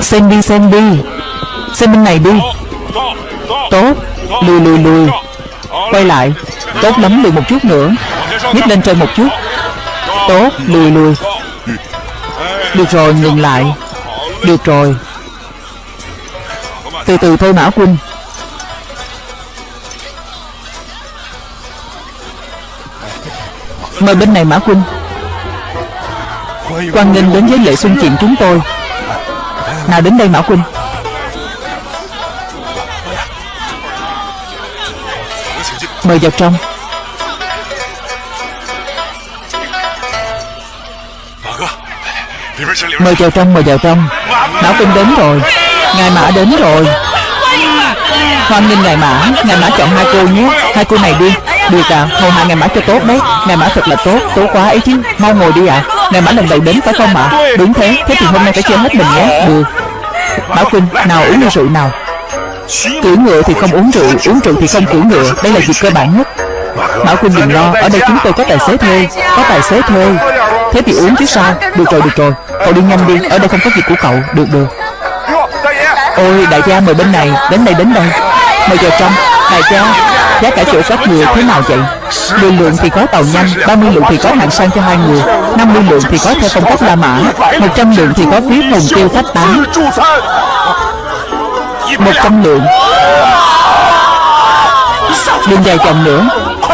Xem đi xem đi. Xem bên này đi. Tốt. Lùi lùi lùi. Quay lại. Tốt lắm, lùi một chút nữa. Nhích lên trên một chút. Tốt. Lùi lùi. Được rồi, ngừng lại. Được rồi. Từ từ thôi Mã Quân. Mời bên này Mã Quân. Quan nghênh đến với lễ xuân chuyện chúng tôi. Nào đến đây Mã Quân Mời vào trong. Mời vào trong, mời vào trong. Mã Quân đến rồi. Ngài Mã đến rồi. Hoan nghênh Ngài Mã. Ngài Mã chọn hai cô nhé. Hai cô này đi. Được à, hầu hạ Ngài Mã cho tốt đấy. Ngài Mã thật là tốt, tốt quá ấy chứ. Mau ngồi đi ạ. à. Ngày Mã lần đầu đến phải không ạ? Đúng thế, thế thì hôm nay phải chơi hết mình nhé. Được. Bảo Quân, nào uống rượu nào. Cưỡi ngựa thì không uống rượu Uống rượu thì không cưỡi ngựa. Đây là việc cơ bản nhất. Bảo Quân đừng lo Ở đây chúng tôi có tài xế thuê Có tài xế thuê. Thế thì uống chứ sao? Được rồi, được rồi. Cậu đi nhanh đi Ở đây không có việc của cậu. Được, được. Ôi, đại gia mời bên này Đến đây, đến đây. Mời vào trong Đại gia. Giá cả chỗ các người thế nào vậy? 10 lượng thì có tàu nhanh 30 lượng thì có hạng sang cho hai người 50 lượng thì có theo phong cách La Mã 100 lượng thì có phí hồng tiêu khách tán. 100 lượng. Đừng dài chồng nữa,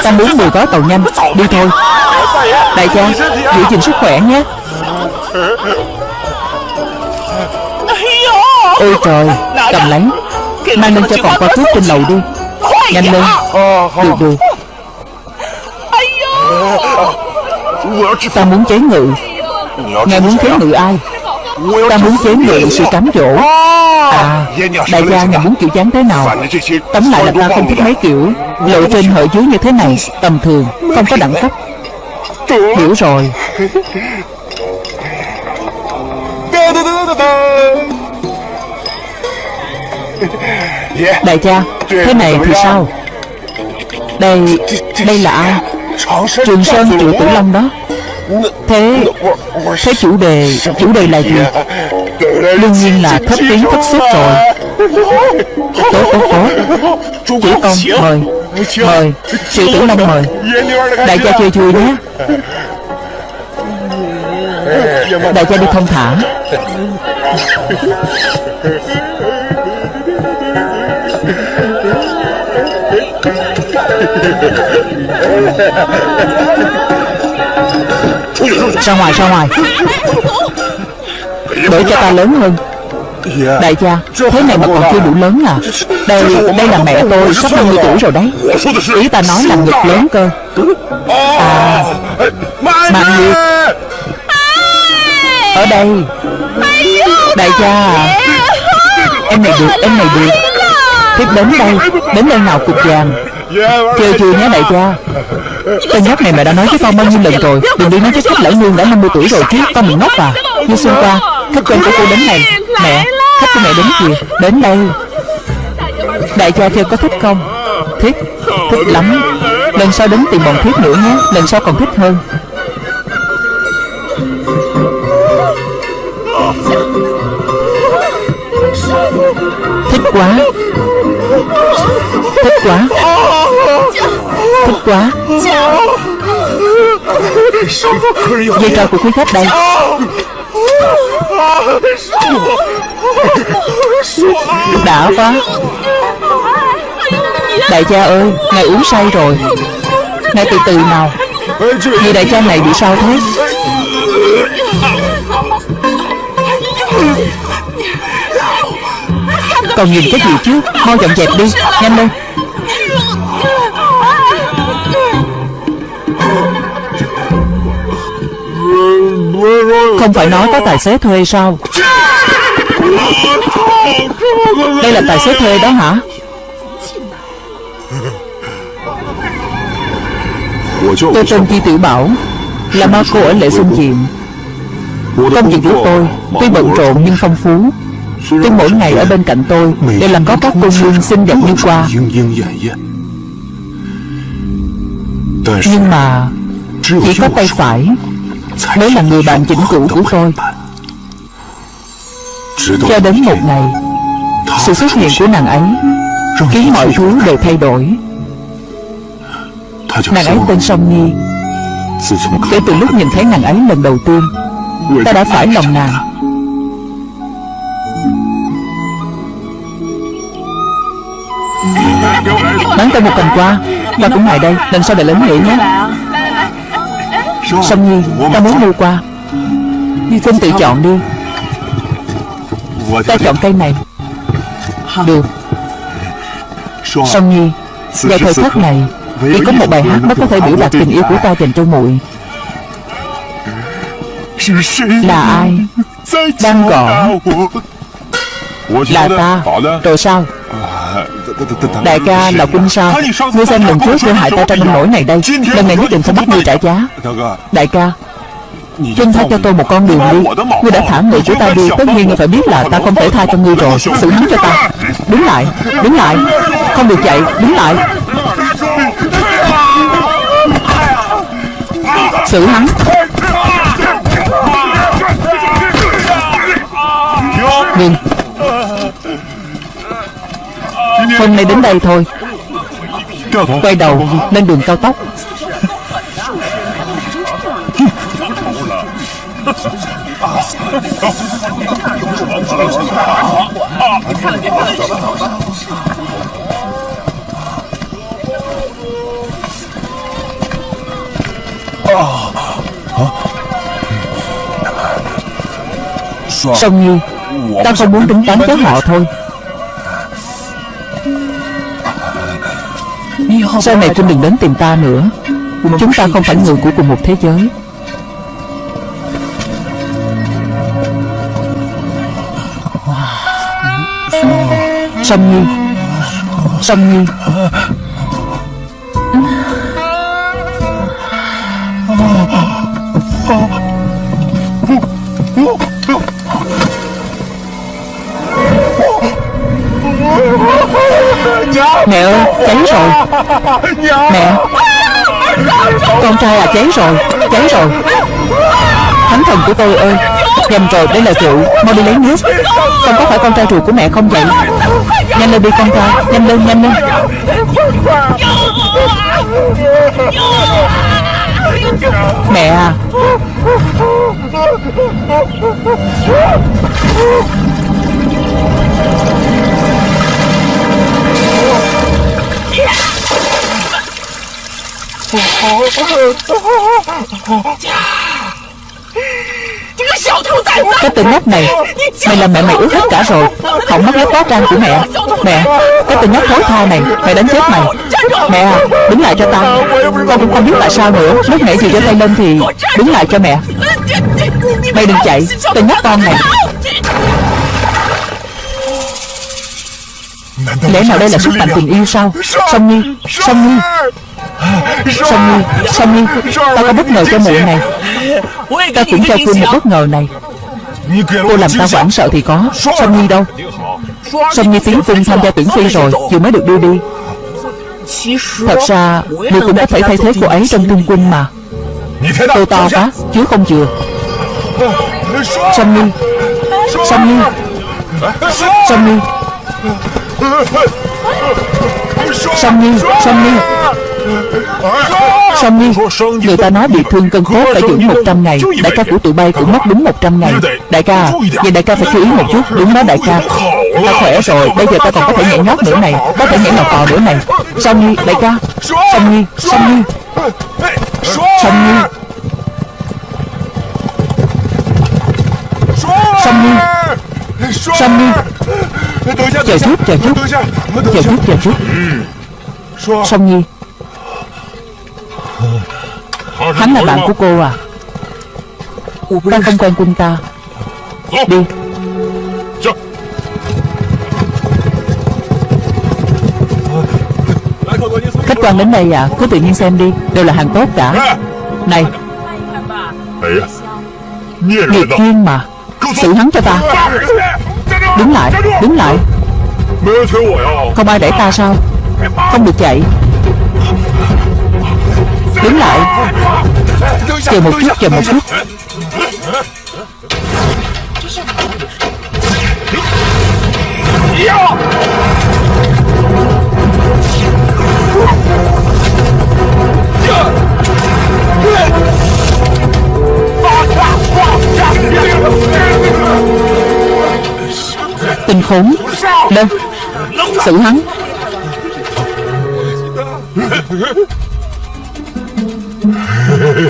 Ta muốn 10 gói tàu nhanh, Đi thôi. Đại gia, Giữ gìn sức khỏe nhé. Ôi trời, Cầm lấy Mang lên cho phòng qua thuốc trên lầu đi. Nhanh lên. Được được Ta muốn chế ngự. Ngài muốn chế ngự ai? Ta muốn chế ngự sự cám dỗ. À Đại gia ngài muốn kiểu dáng thế nào? Tóm lại là ta không thích mấy kiểu Lộ trên hở dưới như thế này Tầm thường Không có đẳng cấp. Hiểu rồi. Đại gia Thế này thì sao? Đây Đây là ai? Trường Sơn Triệu Tử Long đó. Thế Thế chủ đề Chủ đề là gì? Đương nhiên là thất tiếng thất xuất rồi. Tốt tốt tốt Chủ công mời. Mời. Triệu Tử Long mời. Đại gia chơi vui nhé. Đại gia đi thông thả Ra ngoài ra ngoài. Để cho ta lớn hơn. Đại gia Thế này mà còn chưa đủ lớn à? Đây đây là mẹ tôi Sắp 50 tuổi rồi đấy. Ý ta nói là ngực lớn cơ. À Mạng Nguyệt Ở đây. Đại gia. à Em này được em này được Thiếp đến đây Đến đây nào cục vàng? Chơi chưa nhé đại gia. Tên nhóc này mẹ đã nói với con bao nhiêu lần rồi, Đừng đi nói với khách lão nương đã 50 tuổi rồi chứ, Con mình ngốc à. Như xuân qua Khách quen của cô đến này. Mẹ Khách của mẹ đến kìa, Đến đây. Đại gia chơi có thích không? Thích Thích lắm. Lần sau đến tìm bọn thiết nữa nhé, Lần sau còn thích hơn. Thích quá. Thích quá. Thích quá. Dây trò của quý khách đây. Đã quá. Đại cha ơi, Ngài uống say rồi. Ngài từ từ nào. Người đại cha này bị sao thế? Còn nhìn cái gì chứ? Mau dọn dẹp đi. Nhanh lên. Không phải nói có tài xế thuê sao? Đây là tài xế thuê đó hả? Tôi tên Chi Tiểu Bảo, Là ma cô ở lễ xuân diện Công việc của tôi Tuy bận rộn nhưng phong phú. Tuy mỗi ngày ở bên cạnh tôi Đều làm có các cô nương xinh đẹp như qua. Nhưng mà Chỉ có tay phải Mới là người bạn chỉnh cũ của tôi. Cho đến một ngày Sự xuất hiện của nàng ấy Khiến mọi thứ đều thay đổi. Nàng ấy tên Song Nhi. Kể từ lúc nhìn thấy nàng ấy lần đầu tiên Ta đã phải lòng nàng Bán ta một cành qua. Ta cũng ngại đây, Lần sau để lớn nghỉ nhé. Song Nhi Ta muốn mua qua Xin tự chọn đi. Ta chọn cây này. Được. Song Nhi, Vào thời khắc này, Chỉ có một bài hát mới có thể biểu đạt tình yêu của ta dành cho muội. Là ai? Đang gọi. Là ta. Rồi sao? Đại ca là quân sao. Ngươi xem lần trước ngươi hại ta trong nông nổi này đây. Lần này nhất định phải bắt ngươi trả giá. Đại ca Xin tha cho tôi một con đường đi. Ngươi đã thả người của ta đi. Tất nhiên ngươi phải biết là ta không thể tha cho ngươi rồi. Xử hắn cho ta. Đứng lại Đứng lại. Không được chạy Đứng lại. Xử hắn. Ngừng Hôm nay đến đây thôi. Quay đầu lên đường cao tốc. Song Nhi Ta không muốn tính toán với họ thôi Sau này Trinh đừng đến tìm ta nữa? Chúng ta không phải người của cùng một thế giới. Song Nhi. Song Nhi Mẹ ơi, cháy rồi. Mẹ, Con trai à cháy rồi Cháy rồi. Thánh thần của tôi ơi, Nhầm rồi, đây là rượu. Mau đi lấy nước. Không có phải con trai ruột của mẹ không vậy? Nhanh lên đi, con trai, Nhanh lên nhanh lên. Mẹ à. Cái tên nhóc này, Mày làm mẹ mày ướt hết cả rồi. Không mất lớp quá trang của mẹ. Mẹ, Cái tên nhóc thối tha này, Mày đánh chết mày. Mẹ à Đứng lại cho tao. Con cũng không biết tại sao nữa. Lúc nãy thì giơ tay lên thì Đứng lại cho mẹ. Mày đừng chạy, Tên nhóc con này. Lẽ nào đây là sức mạnh tình yêu sao? Song Nhi Song Nhi. Song Nhi Song Nhi Ta có bất ngờ cho muội này Ta cũng cho cô một bất ngờ này Cô làm ta hoảng sợ thì có Song Nhi đâu Song Nhi tiến cung tham gia tuyển phi rồi Vừa mới được đưa đi Thật ra Ngươi cũng có thể thay thế cô ấy trong trung quân mà Cô to quá Chứ không chừa Song Nhi Song Nhi Song Nhi Song Nhi Song Nhi Song Nhi Người ta nói bị thương cân cốt phải dưỡng 100 ngày. Đại ca của tụi bay cũng mất đúng 100 ngày. Đại ca Vậy đại ca phải chú ý một chút. Đúng đó đại ca. Ta khỏe rồi. Bây giờ ta còn có thể nhảy nhót nữa này. Có thể nhảy lò cò nữa này. Song Nhi đại ca. Song Nhi Song Nhi. Song Nhi. Song Nhi. Song Nhi. Chờ chút chờ chút. Chờ chút chờ chút. Song Nhi Hắn là bạn của cô à? Ta không quen quân ta. Đi. Khách quan đến đây à? Cứ tự nhiên xem đi. Đều là hàng tốt cả. Này. Nghiệt duyên mà. Xử hắn cho ta. Đứng lại. Đứng lại. Không ai đẩy ta sao? Không được chạy. Đứng lại Chờ một chút, chờ một chút. Tình khốn. Đâu? Xử hắn Ta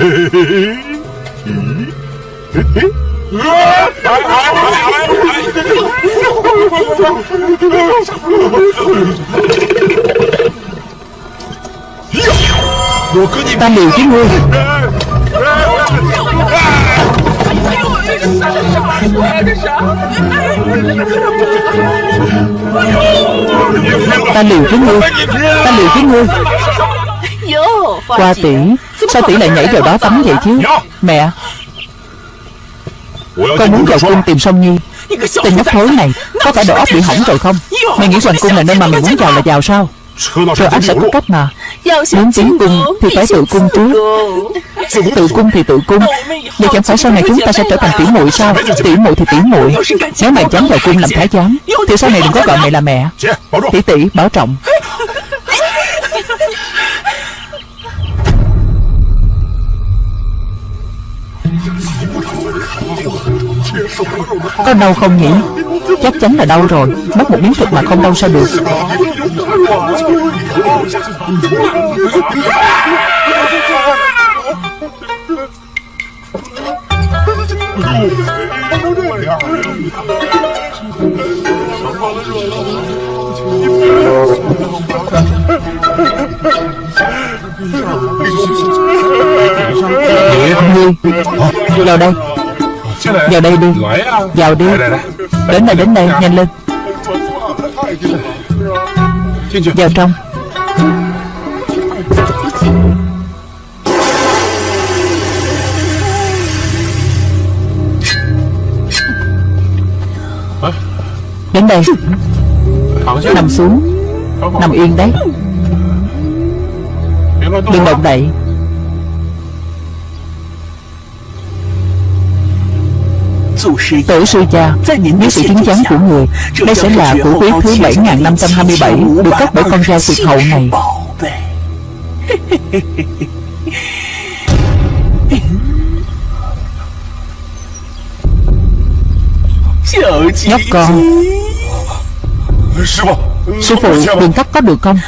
liều với ngươi Ta liều với ngươi Ta liều với ngươi qua tỷ Sao tỷ lại nhảy vào đó tắm vậy chứ? Mẹ. Con muốn vào cung tìm Song Nhi. Tên nhóc thối này Có phải đầu óc bị hỏng rồi không? Mày nghĩ hoàng cung là nơi mà mày muốn vào là vào sao? Rồi anh sẽ có cách mà. Muốn tiến cung thì phải tự cung trước. Tự cung thì tự cung. Vậy chẳng phải sau này chúng ta sẽ trở thành tỷ muội sao? Tỷ muội thì tỷ muội. Nếu mày dám vào cung làm thái giám Thì sau này đừng có gọi mày là mẹ. Tỷ tỷ bảo trọng Có đau không nhỉ? Chắc chắn là đau rồi. Mất một miếng thịt mà không đau sao được? Ngươi Vào đây. Vào đây đi. Vào đi. Đến đây đến đây nhanh lên. Vào trong. Đến đây. Nằm xuống. Nằm yên đấy. Đừng động đậy Tổ sư cha Dưới sự chứng giám của người Đây sẽ là của quý thứ 7527 Được cấp bởi con dao tuyệt hậu này. Nhóc con, Sư phụ đừng cắt có được không?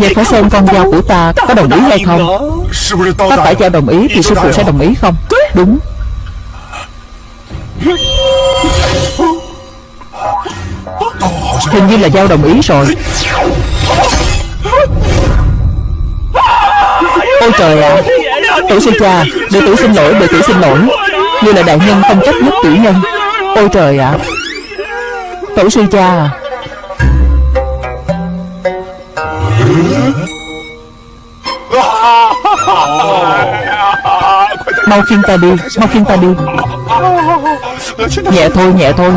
Vậy phải xem con dao của ta có đồng ý hay không? Có phải cho đồng ý thì sư phụ sẽ đồng ý không? Đúng. Hình như là giao đồng ý rồi Ôi trời ạ à. Tổ sư cha, Đệ tử xin lỗi, Đệ tử xin lỗi Như là đại nhân không trách nhất tiểu nhân Ôi trời ạ à. Tổ sư cha à Mau khiêng ta đi, Mau khiêng ta đi. Nhẹ thôi nhẹ thôi.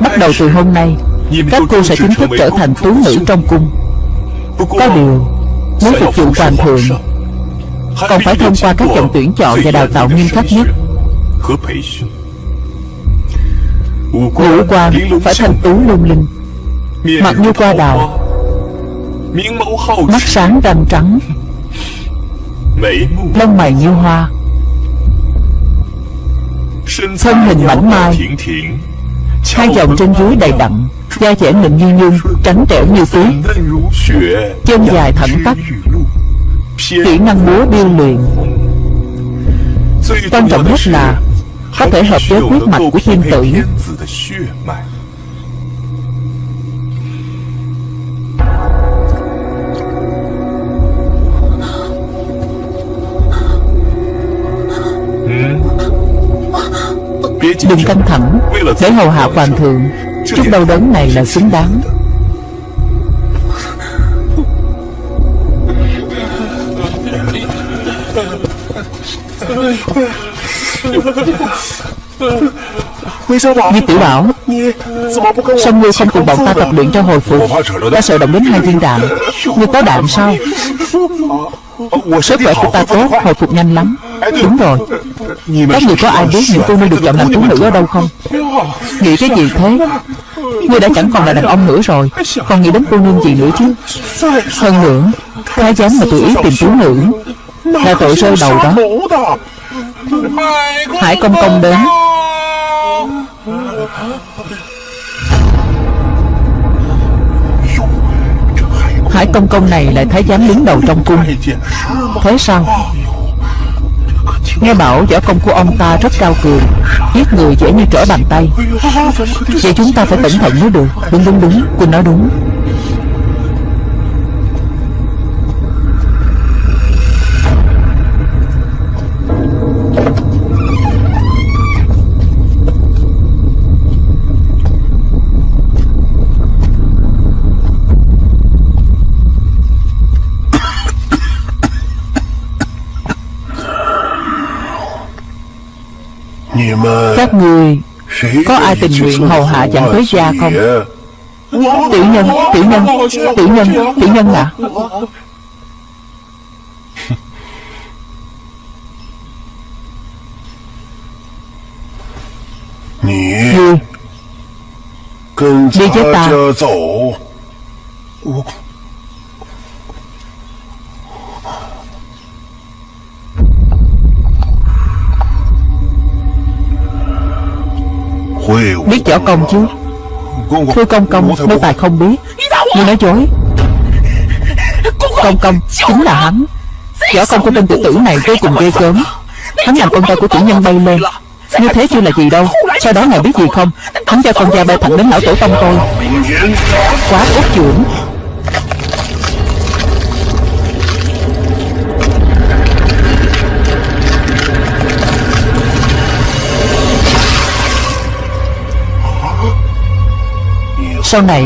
Bắt đầu từ hôm nay, Các cô sẽ chính thức trở thành tú nữ trong cung. Có điều Muốn phục vụ hoàng thượng, Còn phải thông qua các vòng tuyển chọn và đào tạo nghiêm khắc nhất. Ngũ quan phải thanh tú lung linh. Mặt như qua đào Mắt sáng răng trắng. Lông mày như hoa. Thân hình mảnh mai. Hai dòng trên dưới đầy đặn Da dẻ mịn như nhung Trắng trẻo như tuyết Chân dài thẳng tắp. Kỹ năng múa điêu luyện. Quan trọng nhất là Có thể hợp với huyết mạch của thiên tử Đừng căng thẳng. Để hầu hạ hoàng thượng. Chút đau đớn này là xứng đáng. Như tiểu bảo, Sao ngươi không cùng bọn ta tập luyện cho hồi phục? Ta sợ động đến hai viên đạn. Ngươi có đạn sao? Sức khỏe của ta tốt Hồi phục nhanh lắm. Đúng rồi. Các người có ai biết những cô nương được chọn làm tú nữ ở đâu không? Nghĩ cái gì thế? Ngươi đã chẳng còn là đàn ông nữa rồi. Còn nghĩ đến cô nương gì nữa chứ? Hơn nữa Thái giám mà tự ý tìm tú nữ Là tội rơi đầu đó. Hải công công đến Hải công công này lại thái giám đứng đầu trong cung. Thế sao? Nghe bảo võ công của ông ta rất cao cường, Giết người dễ như trở bàn tay. Vậy chúng ta phải cẩn thận mới được. Đúng đúng đúng. Quỳnh nói đúng. Các người Có ai tình nguyện hầu hạ chẳng tới gia không? Tiểu nhân Tiểu nhân Tiểu nhân Tiểu nhân ạ. Ngươi Đi với ta Biết võ công chứ? Thưa công công Nô tài không biết Ngươi nói dối. Công công Chính là hắn. Võ công của tên tự tử này vô cùng ghê gớm. Hắn làm con trai của tiểu nhân bay lên. Như thế chưa là gì đâu. Sau đó ngài biết gì không? Hắn cho con da bay thẳng đến lão tổ tông tôi. Quá út trưởng Sau này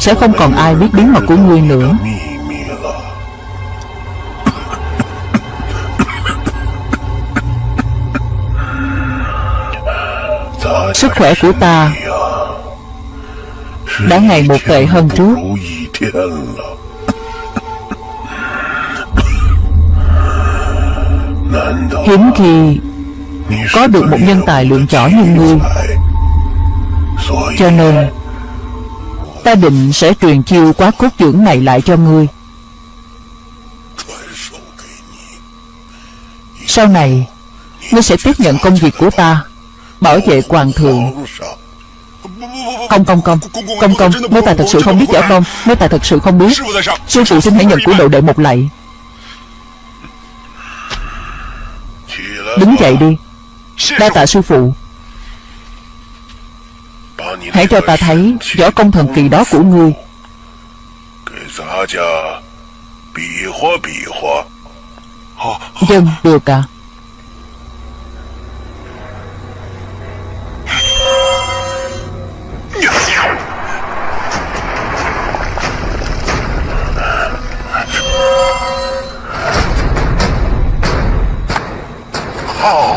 Sẽ không còn ai biết bí mật của ngươi nữa. Sức khỏe của ta Đã ngày một tệ hơn trước. Hiếm khi Có được một nhân tài lượng chỏ như ngươi. Cho nên Ta định sẽ truyền chiêu quá cốt dưỡng này lại cho ngươi. Sau này, Ngươi sẽ tiếp nhận công việc của ta, Bảo vệ hoàng thượng. Công công công Công công, Nếu tài thật sự không biết võ công, Nếu tài thật sự không biết, Sư phụ xin hãy nhận của đồ đệ một lạy. Đứng dậy đi, Đa tạ sư phụ. Hãy cho ta thấy võ công thần kỳ đó của ngươi. Dân được à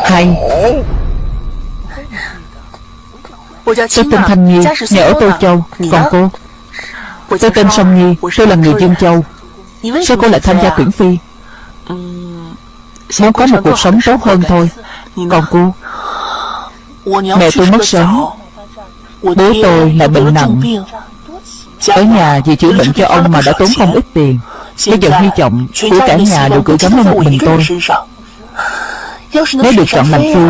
Hay. Tôi tên Thanh Nhi Nhà ở Tô Châu. Còn cô? Tôi tên Song Nhi Tôi là người Dương Châu. Sao cô lại tham gia tuyển phi? Muốn có một cuộc sống tốt hơn thôi. Còn cô? Mẹ tôi mất sớm. Bố tôi lại bệnh nặng. Ở nhà vì chữa bệnh cho ông mà đã tốn không ít tiền. Bây giờ hy vọng của cả nhà đều gửi gắm lên một mình tôi. Nếu được chọn làm phi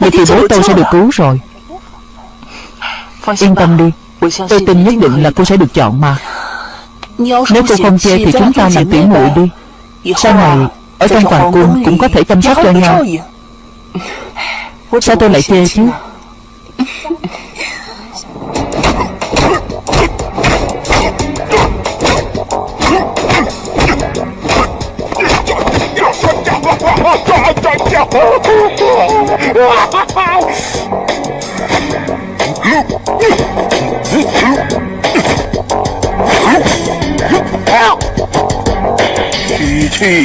Vậy thì bố tôi sẽ được cứu rồi Yên tâm đi. Tôi tin nhất định là cô sẽ được chọn mà Nếu cô không chê thì chúng ta làm tuyển muội đi. Sau này, Ở trong hoàng cung cũng có thể chăm sóc cho nhau. Sao tôi lại chê chứ?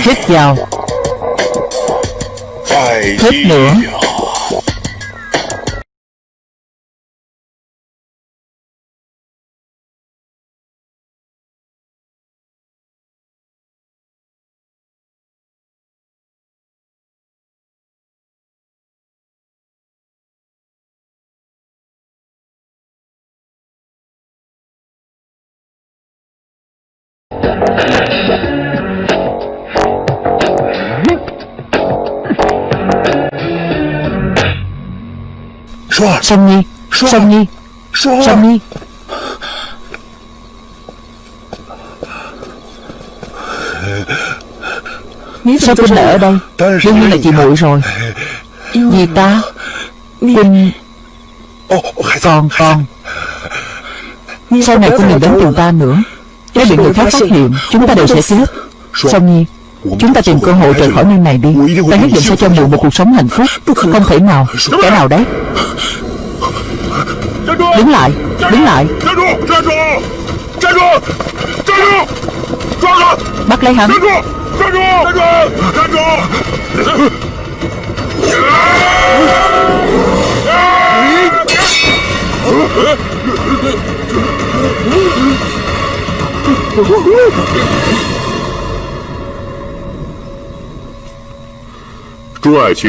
Hít vào. Hít nữa Song Nhi Song Nhi Song Nhi Sao Quynh lại ở đây? Đương nhiên là chị muội rồi. Vì ta Quynh Còn còn. Sau này Quynh đừng đến tìm ta nữa nếu bị người khác phát hiện, Chúng ta đều sẽ chết. Song Nhi? Chúng ta tìm cơ hội rời khỏi nơi này đi. Ta nhất định sẽ cho mụ một cuộc sống hạnh phúc. Không thể nào, Kẻ nào đấy. Đứng lại Đứng lại. Bắt lấy hắn. Huh?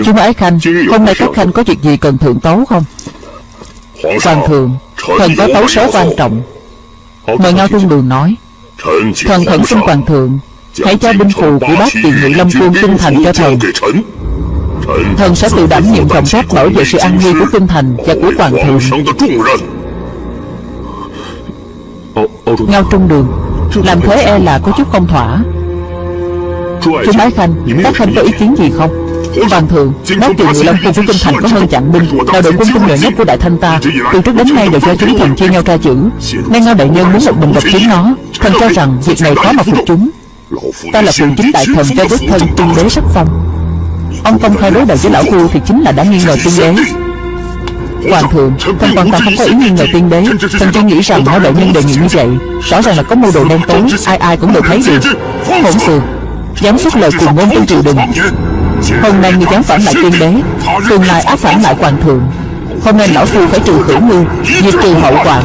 Chú ái khanh Hôm nay các khanh có việc gì cần thượng tấu không? Hoàng thượng Thần có tấu sớ quan trọng. Mời Ngao Trung Đường nói. Thần khẩn xin Hoàng thượng Hãy cho binh phù của bác tiền nhị Lâm Quân Kinh Thành cho thần. Thần sẽ tự đảm nhiệm trọng trách bảo vệ sự an nguy của Kinh Thành và của Hoàng thượng. Ngao Trung Đường. Làm thế e là có chút không thỏa. Chú Bái Khanh, Các khanh có ý kiến gì không? Hoàng thượng Bác từ người Long Cung của Kinh Thành có hơn chặn binh Là đội quân tinh nhuệ nhất của Đại Thanh ta, Từ trước đến nay đều do chúng thần chia nhau tra chữ Nay Ngao Đại Nhân muốn một mình độc chiếm nó, Thần cho rằng việc này khó mà phục chúng. Ta là phụ chính đại thần cho đích thân tiên đế sắc phong. Ông công khai đối đầu với lão phu thì chính là đã nghi ngờ tiên đế. Hoàng thượng, thần hoàn toàn không có ý nghi ngờ tiên đế Thần chỉ nghĩ rằng Ngao đại nhân đề nghị như vậy Rõ ràng là có mưu đồ đen tối Ai ai cũng đều thấy được. Hỗn xược Dám xuất lời cùng ngôn trong triều đình. Hôm nay ngươi dám phản lại tiên đế Tương lai áp phản lại hoàng thượng. Hôm nay lão phu phải trừ khử ngươi Diệt trừ hậu hoàng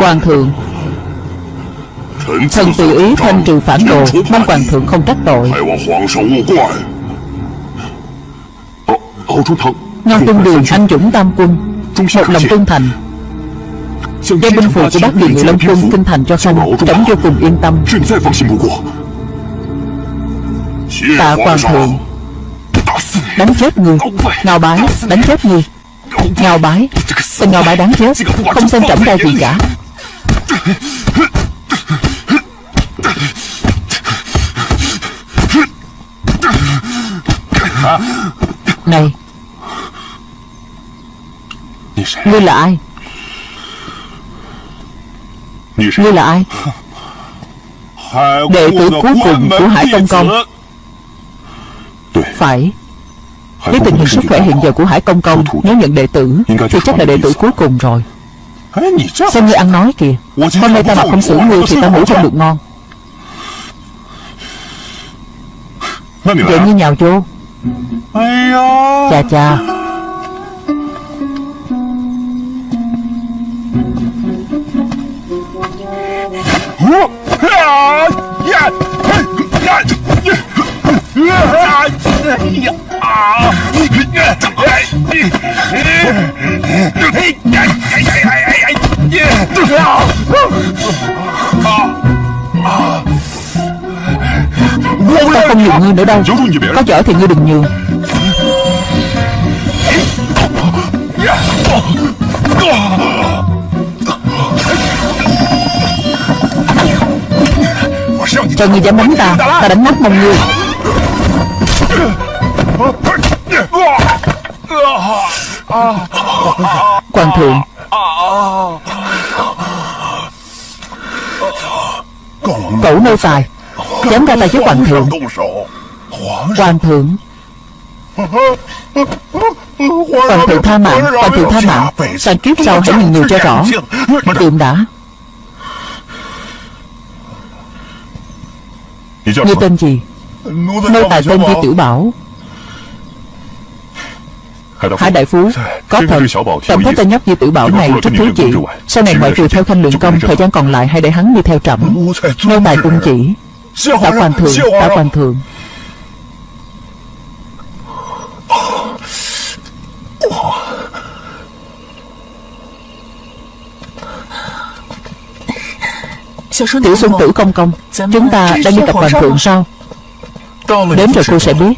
Hoàng thượng. Thần tự ý thanh trừ phản đồ Mong hoàng thượng không trách tội. Ngao Tuân Đường, anh dũng, tam quân Một lòng trung thành. Giao binh phù của bác kỳ người Long quân kinh thành cho khanh Trống vô cùng yên tâm. Tạ hoàng thượng, Đánh chết người Ngao bái, Đánh chết người ngao bái. Tên ngao bái đáng chết Không xem trọng đau gì cả. Này. Ngươi là ai? Ngươi là ai? Đệ tử cuối cùng của Hải Tông Công Phải. Với tình hình sức khỏe hiện giờ của Hải Công Công, Nếu nhận đệ tử, Thì chắc là đệ tử cuối cùng rồi. Xem như ăn nói kìa. Hôm nay ta mà không xử ngươi thì ta ngủ không được ngon. Vậy như nhào vô. Chà chà Yeah. Ta không nhường ngươi nữa đâu. Có chở thì ngươi đừng nhường. Cho ngươi dám đánh ta Ta đánh nắp mông ngươi. Quan thượng. Cậu nô tài, Dám ra tay với Quan thượng. Quan thượng. Hoàng thượng tha mạng Hoàng thượng tha mạng. Sao kiếp sau hãy nhìn người cho rõ. Tượng đã. Ngươi tên gì? Nô tài tên Di Tiểu Bảo. Hải Đại Phú Có thật. Tổng thấy tên nhóc như tử Bảo này rất thú chị Sau này ngoại trừ theo khanh lượng công Thời gian còn lại hãy để hắn đi theo trẫm. Nô tài cung chỉ Tả quan thượng Tả quan thượng. Tiểu Xuân Tử Công Công Chúng ta đang đi gặp Hoàng thượng sao Đến rồi cô sẽ biết.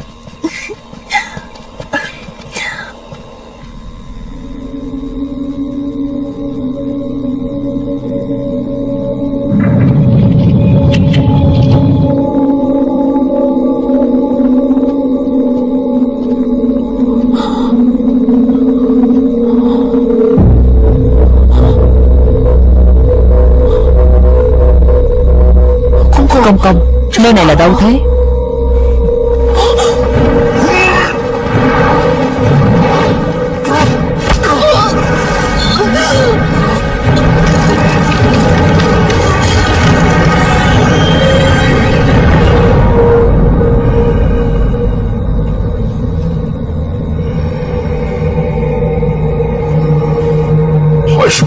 Công Nơi này là đâu thế?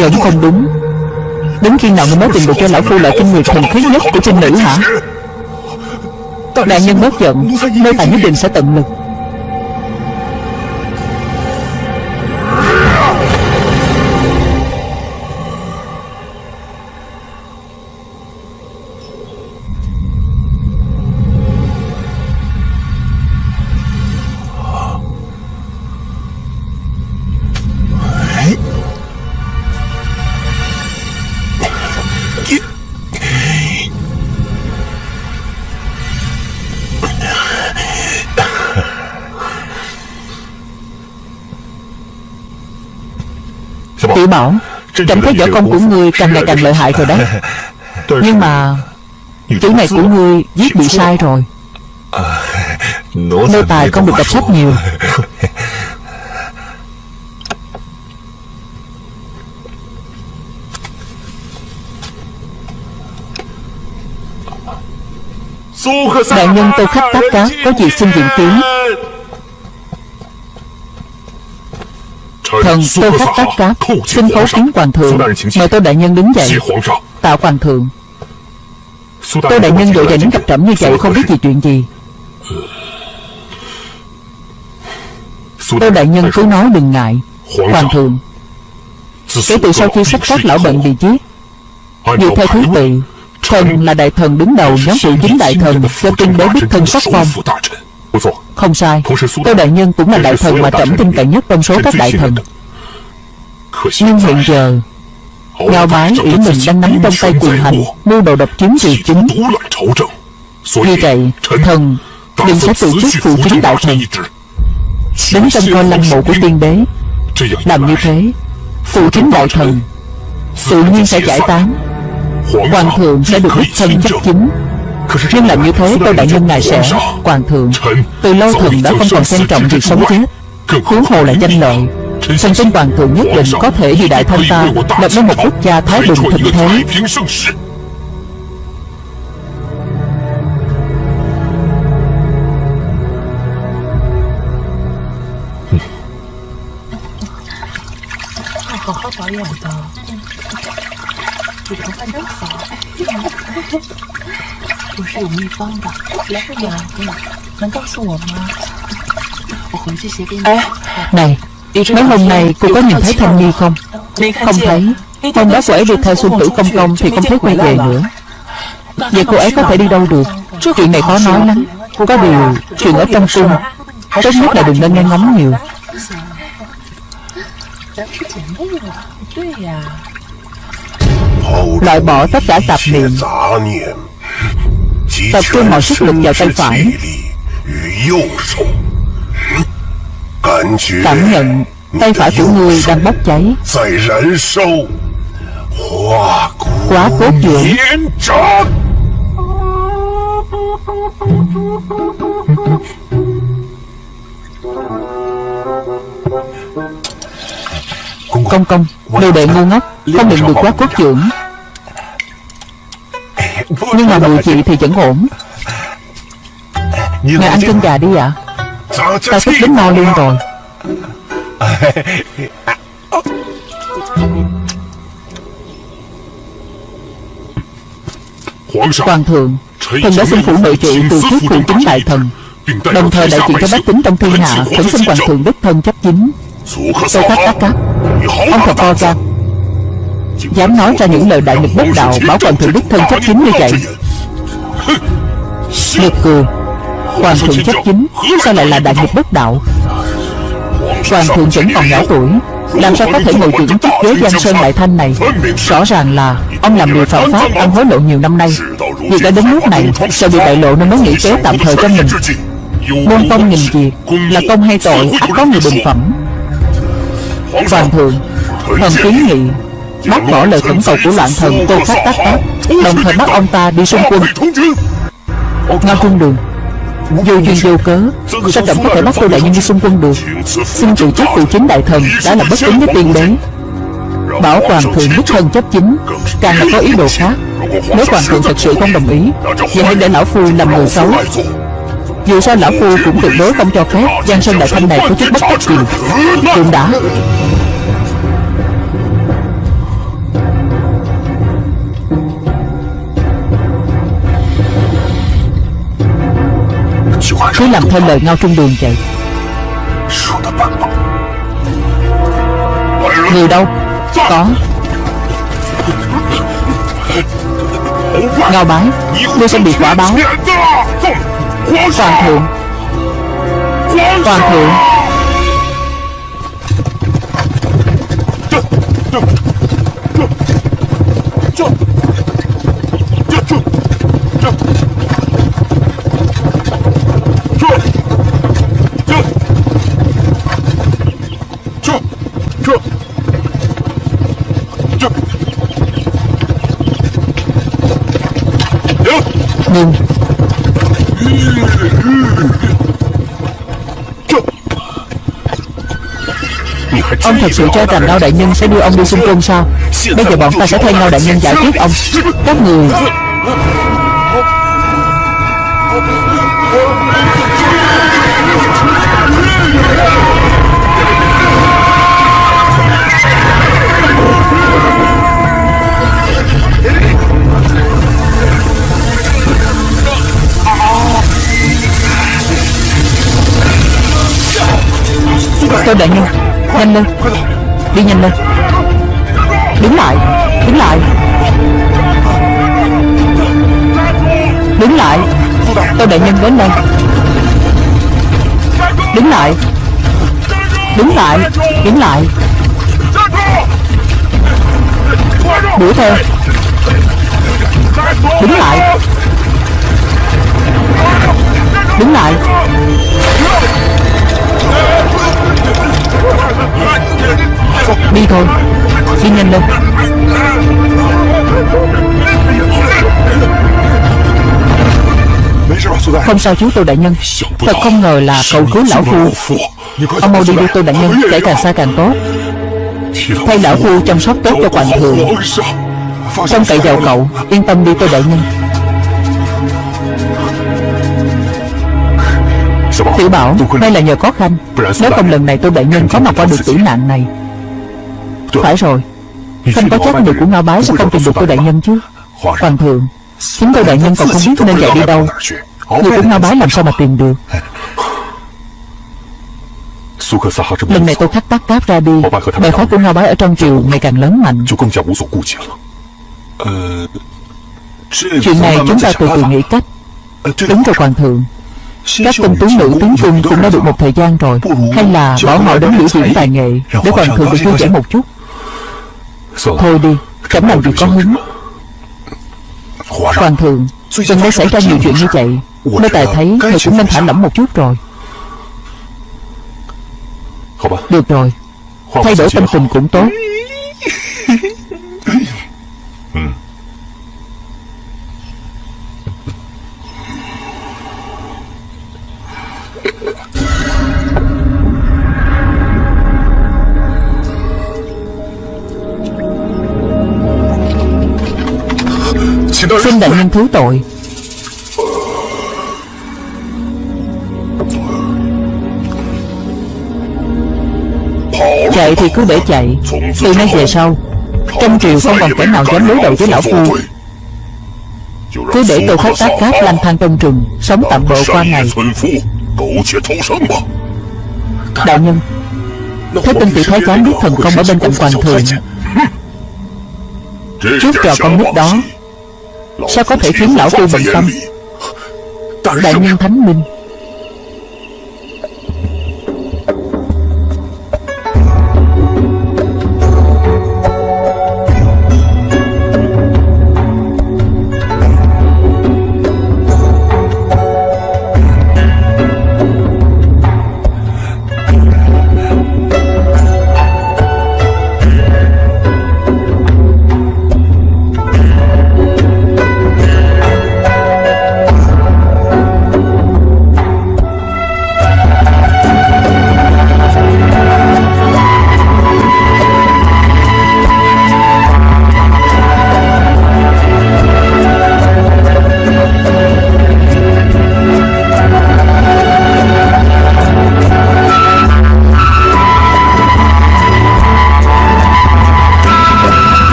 Vẫn không đúng Đến khi nào ngươi mới tìm được cho lão phu loại kinh nguyệt thần khiết nhất của trinh nữ hả? Đại nhân bớt giận Nơi tài nhất định sẽ tận lực. Trẫm thấy võ công của ngươi càng ngày càng lợi hại rồi đấy Nhưng mà Chữ này của ngươi viết bị sai rồi. Nô tài không được đọc sách nhiều. Đại nhân tô khách tác cá Có gì xin diện kiến Thần tô khách tác cá Xin khấu kiến hoàng thượng. Mời tô đại nhân đứng dậy Tạ hoàng thượng. Tô đại nhân vội vàng đến gặp trẫm như vậy Không biết gì chuyện gì. Tô đại nhân cứ nói đừng ngại. Hoàng thượng. Kể từ sau khi sắp các lão bệnh bị giết Dựa theo thứ tự Thần là đại thần đứng đầu nhóm phụ chính đại thần Do tuyên bố đích thân sắc phong. Không sai. Tô đại nhân cũng là đại thần mà trẫm tin cậy nhất trong số các đại thần Nhưng hiện giờ Ngao bái ủy mình đang nắm trong tay quyền hành Mưu đồ độc chiếm triều chính. Vì vậy Thần Đừng sẽ từ chức phụ chính đại thần Đứng trong coi lăng mộ của tiên đế. Làm như thế Phụ chính đại thần Tự nhiên sẽ giải tán. Hoàng thượng sẽ được đích thân chấp chính. Nhưng làm như thế tôi đại nhân ngài sẽ Hoàng thượng Từ lâu thần đã không còn xem trọng việc sống chết Huống hồ là danh lợi Thần tin hoàng thượng nhất định có thể vì đại thanh ta Lập nên một quốc gia thái bình thịnh thế. Này Mấy hôm nay cô có nhìn thấy Thanh Nhi không? Không thấy. Hôm đó cô ấy đi theo xuân tử công công Thì không thấy quay về nữa. Vậy cô ấy có thể đi đâu được? Chuyện này khó nói lắm. Có điều chuyện ở trong cung, Tốt nhất là đừng nên nghe ngóng nhiều. Loại bỏ tất cả tạp niệm. Tập trung mọi sức lực vào tay phải. Cảm nhận tay phải của ngươi đang bốc cháy。Quá cốt dưỡng Công công Đồ đệ ngu ngốc Không định được quá cốt dưỡng Nhưng mà mùi chị thì vẫn ổn。Ngài ăn cơm gà đi ạ。à? Ta sắp đến no luôn rồi Hoàng thượng Thần đã xin phủ nội trị từ trước phụ chính đại thần. Đồng thời đại diện cho bách tính trong thiên hạ Khẩn xin hoàng thượng đích thân chấp chính. Tô khách đắc cáp Ông thật to gan Dám nói ra những lời đại nghịch bất đạo Bảo Hoàng thượng đích thân chấp chính như vậy. Nực cười Hoàng thượng chấp chính Sao lại là đại nghịch bất đạo? Hoàng thượng vẫn còn nhỏ tuổi Làm sao có thể ngồi trưởng chức ghế Giang Sơn Đại Thanh này? Rõ ràng là Ông làm điều phạm pháp ăn hối lộ nhiều năm nay. Việc đã đến nước này Sợ bị bại lộ nên mới nghĩ kế tạm thời cho mình? Môn công nghìn việc Là công hay tội? Ắt có người bình phẩm. Hoàng thượng Thần kiến nghị Bác bỏ lời khẩn cầu của loạn thần Tô Khách Tác Tác. Đồng thời bắt ông ta đi xung quân. Ngao Trung Đường Vô duyên vô cớ, Sao trọng có thể bắt tôi Đại Nhân đi xung quân được? Xin từ chức phụ chính đại thần Đã là bất kính với tiên đế Bảo Hoàng thượng đích thân chấp chính, Càng là có ý đồ khác. Nếu Hoàng thượng thật sự không đồng ý, Vậy hãy để Lão Phu làm người xấu. Dù sao Lão Phu cũng tuyệt đối không cho phép Giang Sơn Đại Thanh này có chút bất đắc gì. Cũng đã. Cứ làm theo lời ngao trung đường vậy. Người đâu? Có. Ngao bái, Ngươi sẽ bị quả báo. Hoàng thượng. Hoàng thượng. Ngưng Ông thật sự cho rằng Ngao Đại Nhân sẽ đưa ông đi xung quân sao? Bây giờ bọn ta sẽ thay Ngao Đại Nhân giải quyết ông. Các người tôi Đại Nhân Nhanh lên. Đi nhanh lên. Đứng lại. Đứng lại. Đứng lại. Tôi Đại Nhân đến đây. Đứng lại. Đứng lại. Đứng lại. Đuổi theo. Đứng lại. Đứng lại. Đi thôi. Đi nhanh lên Không sao chú tôi Đại Nhân. Thật không ngờ là cậu cứu lão phu. Ông mau đi đi tôi Đại Nhân Để càng xa càng tốt. Thay lão phu chăm sóc tốt cho hoàng thượng trong cậy vào cậu, Yên tâm đi tôi Đại Nhân. Tiểu Bảo đây là nhờ có Khanh. Nếu không, lần này tôi Đại Nhân có mà qua được tử nạn này. Phải rồi. Không có chắc người của Ngao Bái sẽ không tìm được tôi Đại Nhân chứ. Hoàng thượng, Chúng tôi Đại Nhân còn không biết nên chạy đi đâu. Người của Ngao Bái làm sao mà tìm được? Lần này tôi khắc tắt cáp ra đi. Bè phái của Ngao Bái ở trong triều ngày càng lớn mạnh. Chuyện này chúng ta từ từ nghĩ cách. Đúng rồi, Hoàng thượng các tinh tú nữ tiến cung cũng đã được một thời gian rồi. Hay là bảo họ đến biểu diễn tài nghệ Để hoàng thượng được vui vẻ một chút. Thôi đi Trẫm làm gì có hứng. Hoàng thượng Gần đây xảy ra nhiều chuyện như vậy Nô tài thấy Người cũng nên thả lỏng một chút rồi. Được rồi. Thay đổi tâm tình cũng tốt thứ tội. Chạy thì cứ để chạy, Từ nay về sau, Trong triều không còn kẻ nào dám đối đầu với lão phu. Cứ để tôi khách tác cáp lang thang trong rừng, Sống tạm bợ qua ngày. Đạo nhân, Thế tinh tiểu thái giám biết thần công ở bên cạnh hoàng thượng. Trước trò con nít đó Sao có thể khiến lão phu bình tâm? Đại nhân thánh minh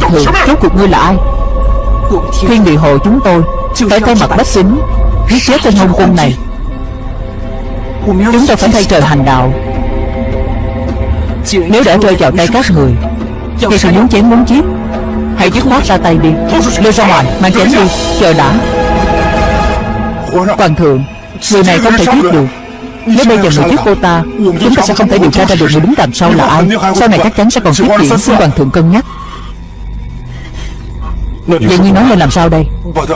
hoàng thượng Rốt cuộc ngươi là ai? Thiên địa hồ chúng tôi Phải thay mặt bách tính Giết chết tên hôn quân này. Chúng tôi phải thay trời hành đạo. Nếu đã rơi vào tay các người Thì thì muốn chém muốn giết Hãy dứt khoát ra tay đi. Lôi ra ngoài Mang chém đi. Chờ đã. Hoàng thượng Người này không thể giết được. Nếu bây giờ người giết cô ta Chúng ta sẽ không thể điều tra ra được người đứng đằng sau là ai. Sau này chắc chắn sẽ còn tiếp diễn. Xin hoàng thượng cân nhắc Vậy như nói lên làm sao đây?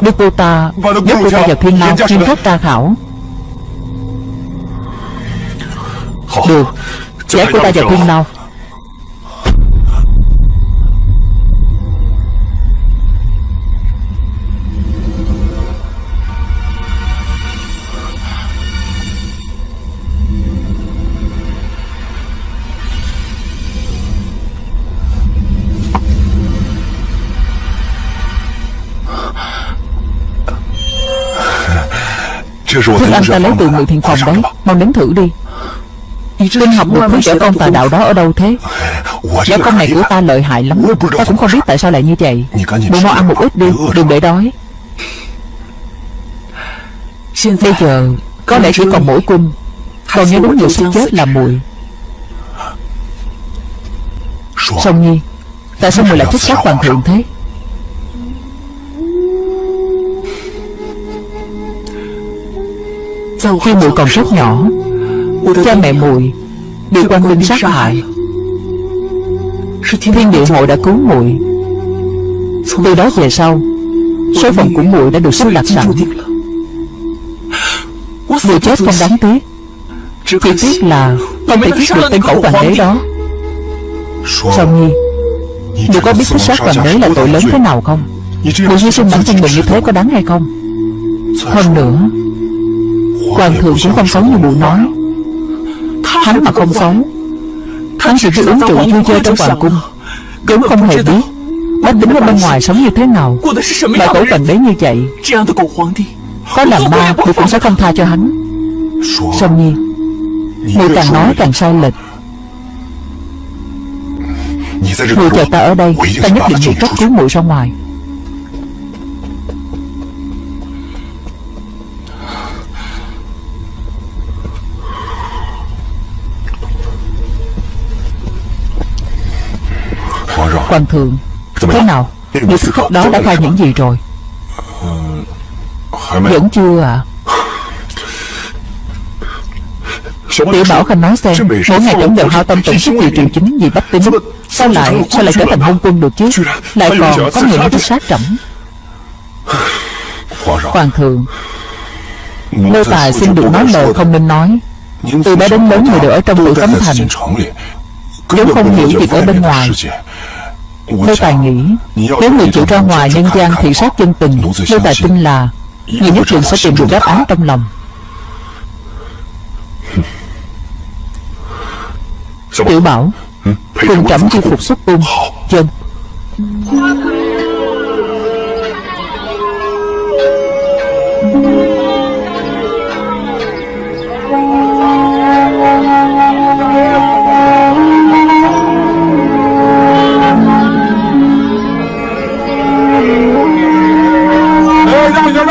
Đưa cô ta Nhốt cô ta vào thiên lao Chuyên thất tra khảo. Được. Giải cô ta vào thiên lao Thức ăn ta lấy từ người thiện phòng đấy. Mau đến thử đi. Linh học được thứ trẻ công tà đạo đó ở đâu thế? Dạ, Võ công này của ta lợi hại lắm. Ta cũng không biết tại sao lại như vậy. Bộ mau ăn một ít đi, Đừng để đói. Bây giờ, Có lẽ chỉ còn mỗi cung. Còn nhớ đúng người sẽ chết là mùi. Song Nhi, Tại sao mùi lại thích sát hoàng thượng thế? Khi muội còn rất nhỏ, Cha mẹ muội Bị quan binh sát hại. Thiên địa hội đã cứu muội. Từ đó về sau, Số phận của muội đã được sắp đặt sẵn. Muội chết không đáng tiếc. Chỉ tiếc là Không thể giết được tên cẩu hoàng đế đó. Sao Nhi, Muội có biết thích sát hoàng đế là tội lớn thế nào không? Muội hy sinh bản thân mình như thế có đáng hay không? Hơn nữa Hoàng thượng cũng không xấu như mụ nói. Hắn mà không xấu Hắn chỉ biết uống rượu vui chơi trong hoàng cung. Cũng không hề biết Bách tính ở bên ngoài sống như thế nào Loại tổ cần đế như vậy. Có làm ma thì cũng sẽ không tha cho hắn. Song Nhi Mùi càng nói càng sai lệch. Mùi chờ ta ở đây Ta nhất định nghĩ cách cứu mùi ra ngoài Hoàng thượng Thế nào? Người thực khách đó đã khai những gì rồi? Vẫn chưa à Tiểu Bảo Khanh nói xem Mỗi ngày tổng đều hao tâm tổn sức vì triều chính vì bách tính. Sao lại Sao lại trở thành hôn quân được chứ? Lại còn có người nói sát trẫm. Hoàng thượng Nô tài xin được nói lời không nên nói. Từ bé đến lớn người đều ở trong tự cấm thành. Vốn không hiểu việc ở bên ngoài Nô tài nghĩ Nếu người chịu ra ngoài nhân gian thị sát chân tình Nô tài tin là Người nhất định sẽ tìm được đáp án trong lòng. Tiểu Bảo Cùng trẫm chi phục xuất cung Dân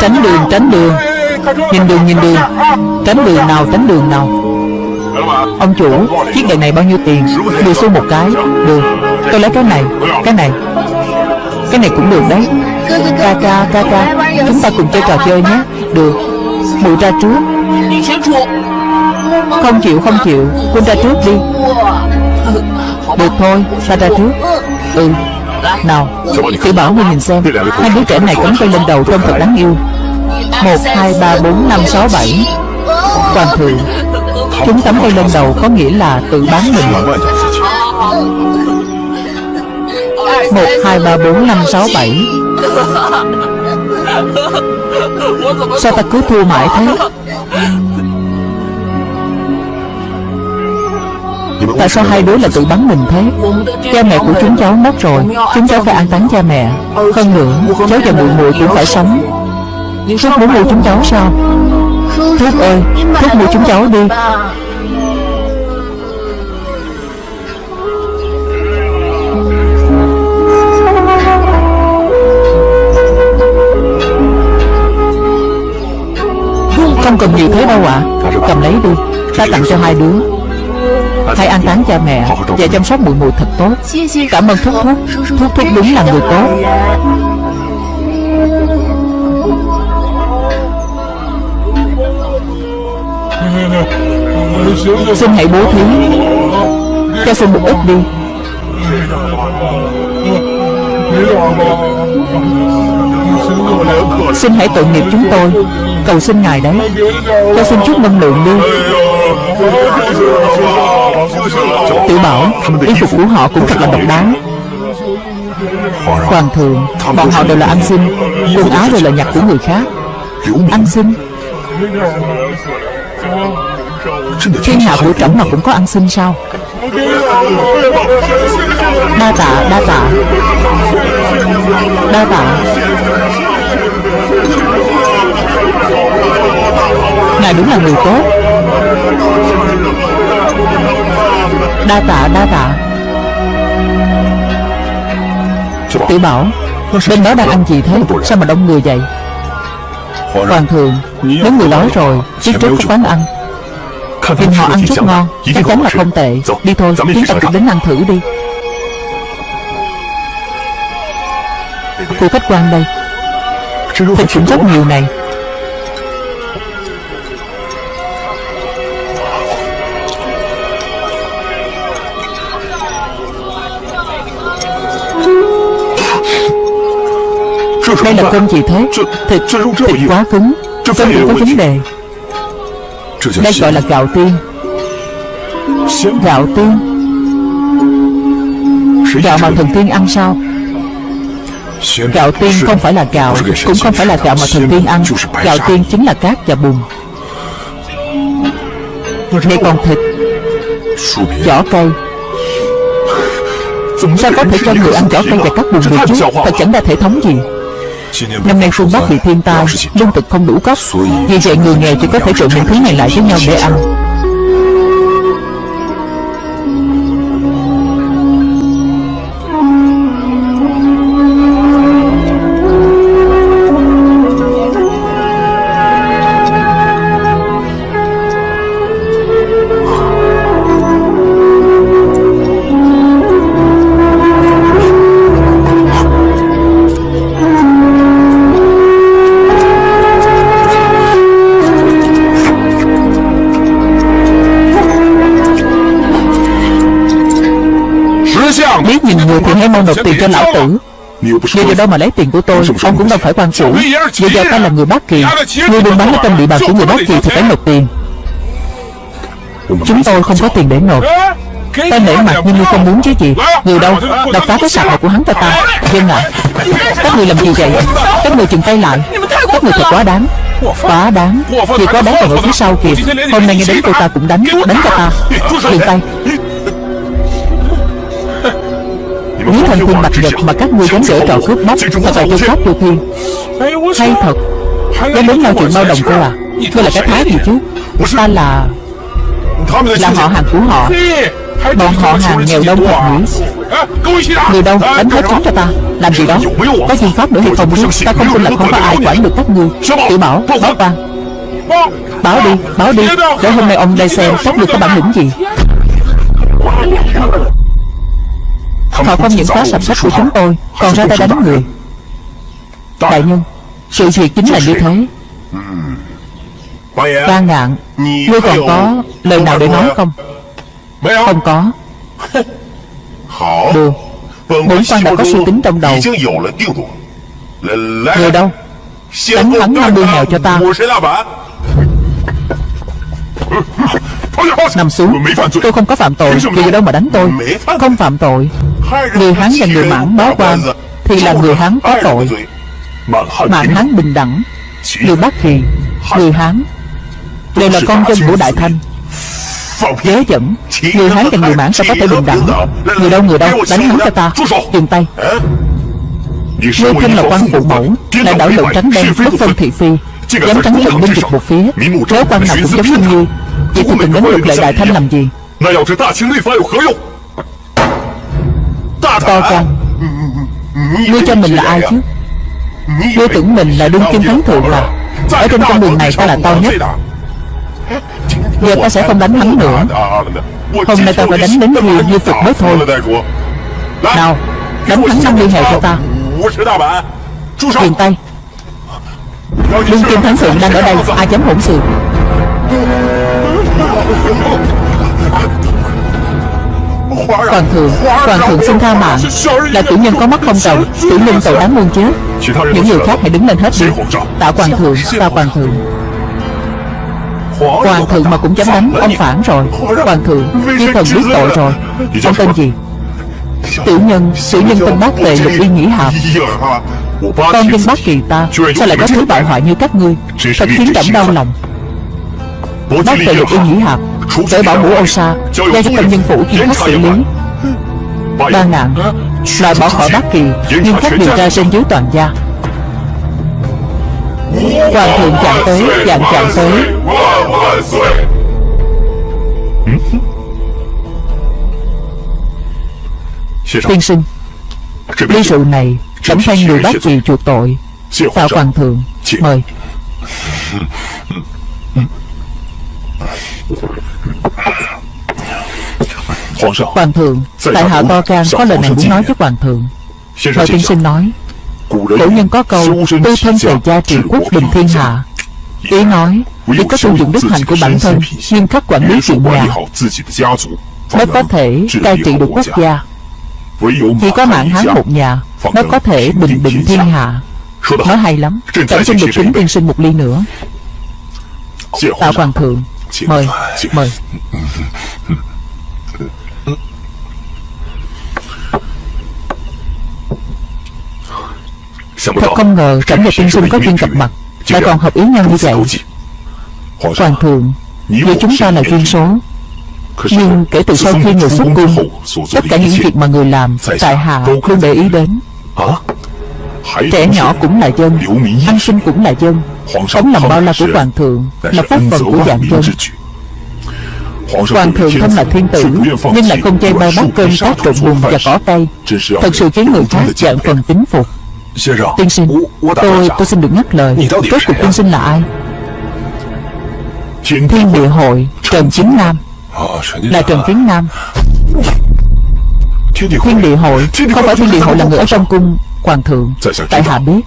Tránh đường, tránh đường. Nhìn đường, nhìn đường. Tránh đường nào, tránh đường nào. Ông chủ, chiếc đèn này bao nhiêu tiền? 10 xu một cái. Được, tôi lấy cái này Cái này. Cái này cũng được đấy. Ca ca, ca ca. Chúng ta cùng chơi trò chơi nhé. Được. Mụ ra trước. Không chịu, không chịu. Quân ra trước đi. Được thôi, ta ra trước. Ừ. Nào, Tiểu Bảo ngươi nhìn xem. Hai đứa trẻ này cắm tay lên đầu trông thật đáng yêu. Một hai ba bốn năm sáu bảy. Hoàng thượng Chúng tắm tay lên đầu có nghĩa là tự bán mình. Một hai ba bốn năm sáu bảy. Sao ta cứ thua mãi thế? Tại sao hai đứa là tự bắn mình thế? Cha mẹ của chúng cháu mất rồi, Chúng cháu phải an táng cha mẹ. Hơn nữa, Cháu và muội muội cũng phải sống. Thúc muốn mua chúng cháu sao? Thúc ơi Thúc mua chúng cháu đi. Không cần nhiều thế đâu ạ. À. Cầm lấy đi, Ta tặng cho hai đứa. Hãy an táng cha mẹ Và chăm sóc muội muội thật tốt. Cảm ơn Thúc Thúc. Thúc Thúc đúng là người tốt. Xin hãy bố thí. Cho xin một ít đi. Xin hãy tội nghiệp chúng tôi. Cầu xin Ngài đấy. Cho xin chút năng lượng đi. Tiểu bảo Y phục của họ cũng thật là độc đáo. Hoàng thượng Bọn họ đều là ăn xin Quần áo đều là nhặt của người khác. Ăn xin Thiên hạ của trẫm mà cũng có ăn xin sao? Đa tạ, đa tạ. Đa tạ. Ngài đúng là người tốt. Đa tạ, đa tạ. Tiểu bảo Bên đó đang ăn gì thế? Sao mà đông người vậy? Hoàng thượng Nếu người đói rồi Trước trước có quán ăn. Nhìn họ ăn rất ngon Chắc chắn là không tệ. Đi thôi Chúng ta cũng đến ăn thử đi. Cô khách quan đây. Thịt cũng rất nhiều này. Đây là cơm gì thế. Thịt, thịt quá cứng. Cơm cũng có vấn đề. Đây gọi là gạo tiên. Gạo tiên. Gạo mà thần tiên ăn sao? Gạo tiên không phải là gạo Cũng không phải là gạo mà thần tiên ăn. Gạo tiên chính là cát và bùn. Đây còn thịt. Vỏ cây. Sao có thể cho người ăn vỏ cây và cát bùn được chứ? Thật chẳng ra thể thống gì Năm nay phương Bắc bị thiên tai, Lương thực không đủ cấp. Vì vậy, người nghèo chỉ có thể trộn những thứ này lại với nhau để ăn. cho lão tử. Người do đó mà lấy tiền của tôi Ông cũng đâu phải quan chủ, Bây giờ ta là người bác kỳ Người buôn bán ở trong địa bàn của người bác kỳ thì phải nộp tiền. Chúng tôi không có tiền để nộp. Ta nể mặt nhưng như không muốn chứ gì. Người đâu Đập phá cái sạp này của hắn cho ta. Dân ạ Các người làm gì vậy? Các người chừng tay lại. Các người thật quá đáng. Quá đáng. Vì quá đáng còn ở phía sau kìa. Hôm nay nghe đến cô ta cũng đánh Đánh cho ta. Dừng tay. Lý thần thiên bạch vật mà các ngươi dám dở trò cướp bóc sao là tôi khóc vô thiên Hay thật. Dám đến nói chuyện bao đồng cô à? Ngươi là cái thái gì chứ. Ta là Là họ hàng của họ. Bọn họ hàng nghèo đông thật nhỉ Người đâu đánh hết chúng cho ta. Làm gì đó? Có phương pháp nữa hay không chứ Ta không tin là không có ai quản được các ngươi Tiểu bảo Báo quan Báo đi Báo đi. Để hôm nay ông đây xem Các được có bản lĩnh gì? Họ không những phá sập sách của chúng tôi, Còn ra tay đánh người. Đại nhân, Sự việc chính là như thế. Quan ngạn, Ngươi còn có lời nào để nói không? Không có. Được. Bốn quan đã có suy tính trong đầu. Người đâu? Đánh hắn năm đuôi mèo cho ta. Nằm xuống. Tôi không có phạm tội, Vì đâu mà đánh tôi. Không phạm tội. Người hắn là người mãn báo quan Thì là người hắn có tội. Mãn hắn bình đẳng, Người Bắc Hiền Người Hán. Đều là con dân của Đại Thanh. Giới dẫn, Người Hán và người Mãn sao có thể bình đẳng. Người đâu người đâu, đánh hắn cho ta. Dừng tay. Ngươi thân là quan phụ mẫu, Lại đảo lộn tránh đen, bất phân thị phi. Dám tránh tận binh dịch một phía. Nếu quan nào cũng giống như ngươi. Vậy thì từng đến lục lệ Đại Thanh làm gì? to con, Ngươi cho mình là ai chứ? Ngươi tưởng mình là đương kim thắng thượng à? Ở trên con đường này ta là to nhất. Giờ ta sẽ không đánh hắn nữa. Hôm nay ta phải đánh đến khi như phật mới thôi. Nào Đánh hắn năm liên hệ cho ta. Tiền tay. Đương kim thắng thượng đang ở đây Ai dám hỗn xược Hoàng thượng Hoàng thượng xin tha mạng. Là tiểu nhân có mắt không cầu Tiểu nhân tội đáng muôn chết Những người khác hãy đứng lên hết đi. Tạ hoàng thượng Tạ hoàng thượng. Hoàng thượng mà cũng dám đánh Ông phản rồi. Hoàng thượng Chư thần biết tội rồi. Ông tên gì? Tiểu nhân Tiểu nhân tên bác tề lục uy nhĩ hàm Con dân Bắc Kỳ ta Sao lại có thứ bại hoại như các ngươi? Thật khiến trẫm đau lòng? Bác tề lục uy nhĩ hàm Cởi bảo mũ ô sa Giao cho tâm nhân phủ kiến thức xử lý. Ba nạn Loại bỏ khỏi Bắc Kỳ Nhưng khách điều tra trên dưới toàn gia. Hoàng thượng chạm tới Dạng chạm tới. Tiên sinh Ly sự này Tổng thanh người bác kỳ chuộc tội. Tạo hoàng thượng? Mời. Hoàng thượng Tại hạ to can có lời này muốn nói với hoàng thượng. Nội tiên sinh nói. Cổ nhân có câu Tư thân tề gia trị quốc bình thiên hạ. Ý nói Việc có tu dụng đức hạnh của bản thân Nhưng khắc quản lý chuyện nhà Mới có thể cai trị được quốc gia. Chỉ có mạng hán một nhà Mới có thể bình định thiên hạ. Nói hay lắm. Chẳng xin được kính tiên sinh một ly nữa. Tạ hoàng thượng. Mời Mời. Thật không ngờ cảnh và Tiên Sinh có duyên gặp mặt Lại còn hợp ý nhau như vậy? Hoàng thượng Giữa chúng ta là duyên số. Nhưng kể từ sau khi người xuất cung Tất cả những việc mà người làm Tại hạ không để ý đến. Hả? Trẻ nhỏ cũng là dân Ăn sinh cũng là dân. Ống làm bao la của Hoàng thượng Là phúc phần của dạng dân. Hoàng thượng thân là thiên tử Nhưng lại không chê bao bát cơm tác trộn bùn và cỏ tay. Thật sự khiến người khác dạng phần tính phục. Tiên sinh Tôi, tôi xin được nhắc lời. Rốt cuộc tiên sinh là ai? Thiên địa hội. Trần Chính Nam. Là Trần Chính Nam. Thiên địa hội. Không phải thiên địa hội là người ở trong cung. Hoàng thượng Tại hạ biết.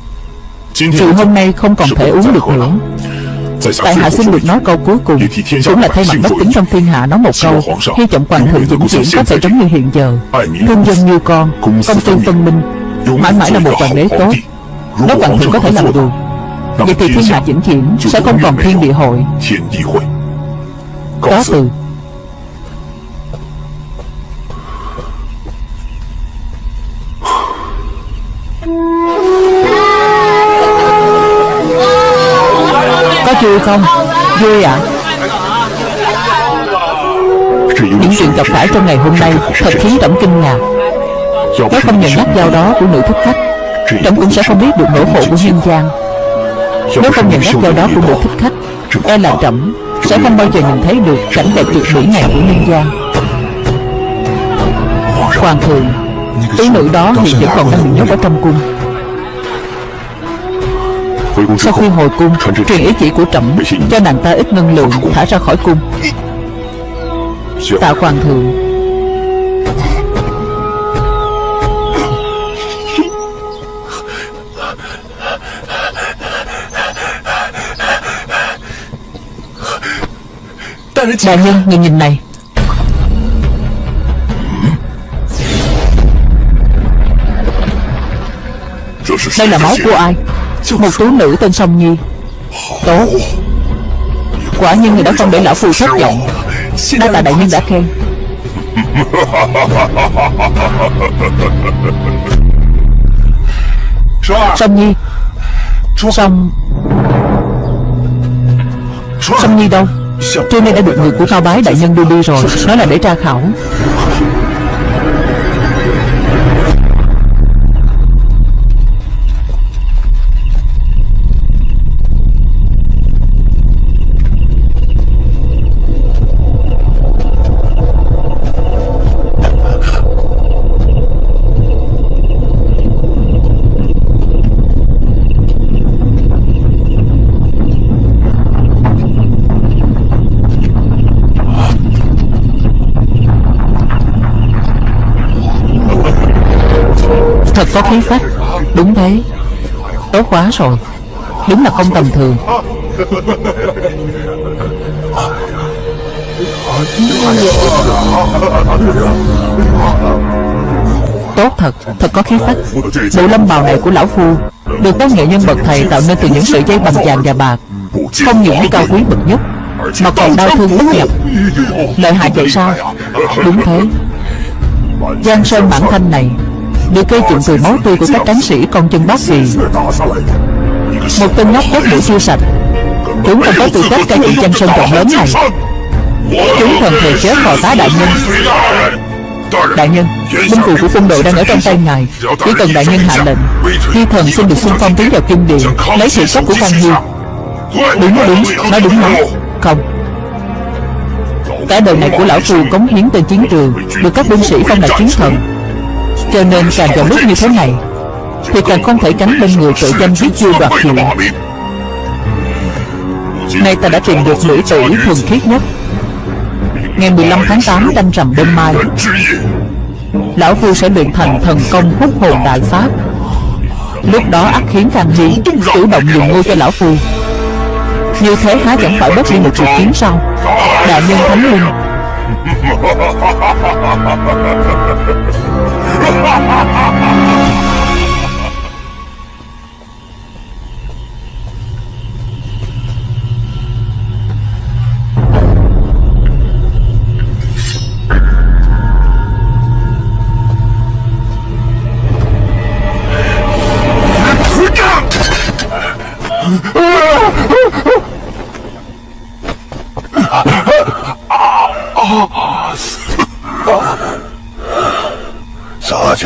Rượu hôm nay không còn thể uống được nữa. Tại hạ xin được nói câu cuối cùng. Cũng là thay mặt bất tính trong thiên hạ nói một câu. Hy vọng Hoàng thượng vĩnh viễn có thể giống như hiện giờ. Thương dân như con Công tư phân minh. Mãi mãi là một hoàng đế tốt. Nếu Hoàng thượng có thể làm được. Vậy thì thiên hạ vĩnh viễn Sẽ không còn thiên địa hội. Có từ. Vui không? Vui ạ à? Những chuyện gặp phải trong ngày hôm nay Thật khiến trẫm kinh ngạc Nếu không nhận nhắc giao đó của nữ thích khách, Trẫm cũng sẽ không biết được nỗi khổ của nhân gian Nếu không nhận nhắc giao đó của nữ thích khách E là trẫm Sẽ không bao giờ nhìn thấy được cảnh đẹp tuyệt mỹ này của nhân gian Hoàng thượng tí nữ đó hiện vẫn còn đang bị nhốt ở trong cung sau khi hồi cung Truyền ý chỉ của trẫm Cho nàng ta ít ngân lượng Thả ra khỏi cung. Tạ hoàng thượng. Đại nhân nhìn nhìn này. Đây là máu của ai một tú nữ tên Song Nhi. Tốt Quả nhiên người đã không để lão phu thất vọng Đa tạ đại nhân đã khen. Song Nhi. Song. Song Nhi đâu? Trưa nay đã được người của Cao Bái đại nhân đưa đi rồi. Nói là để tra khảo. Có khí phách. Đúng thế. Tốt quá rồi. Đúng là không tầm thường. Tốt thật. Thật có khí phách. Bộ lâm bào này của lão phu Được các nghệ nhân bậc thầy tạo nên từ những sợi dây bằng vàng và bạc. Không những cao quý bậc nhất, Mà còn đau thương bất nhập. Lợi hại vậy sao? Đúng thế. Giang Sơn bản thanh này được gây dựng từ máu tươi của các tráng sĩ con chân bác vì một tên nhóc chết mũi chưa sạch. Chúng không có tư cách cai trị chân sơn rộng lớn này. Chúng thần thề chết vào tá đại nhân. Đại nhân, binh phù của quân đội đang ở trong tay ngài. Chỉ cần đại nhân hạ lệnh di thần xin được xung phong tiến vào kim điện lấy sự cấp của quan hiêu đúng đúng nói đúng lắm. Không. Cả đời này của lão phù cống hiến tên chiến trường, được các binh sĩ phong là chiến thần cho nên càng vào lúc như thế này, Thì càng không thể tránh bên người tội danh giết vua đoạt hiệu Nay ta đã tìm được nữ tử thuần khiết nhất. Ngày 15 tháng 8 đanh rằm đêm mai, Lão Phu sẽ luyện thành thần công hút hồn đại pháp. Lúc đó ác khiến Khang Hy Chủ động dùng ngôi cho Lão Phu. Như thế há chẳng phải bất đi một cuộc chiến sau Đại nhân Thánh Linh. Ha ha ha ha ha!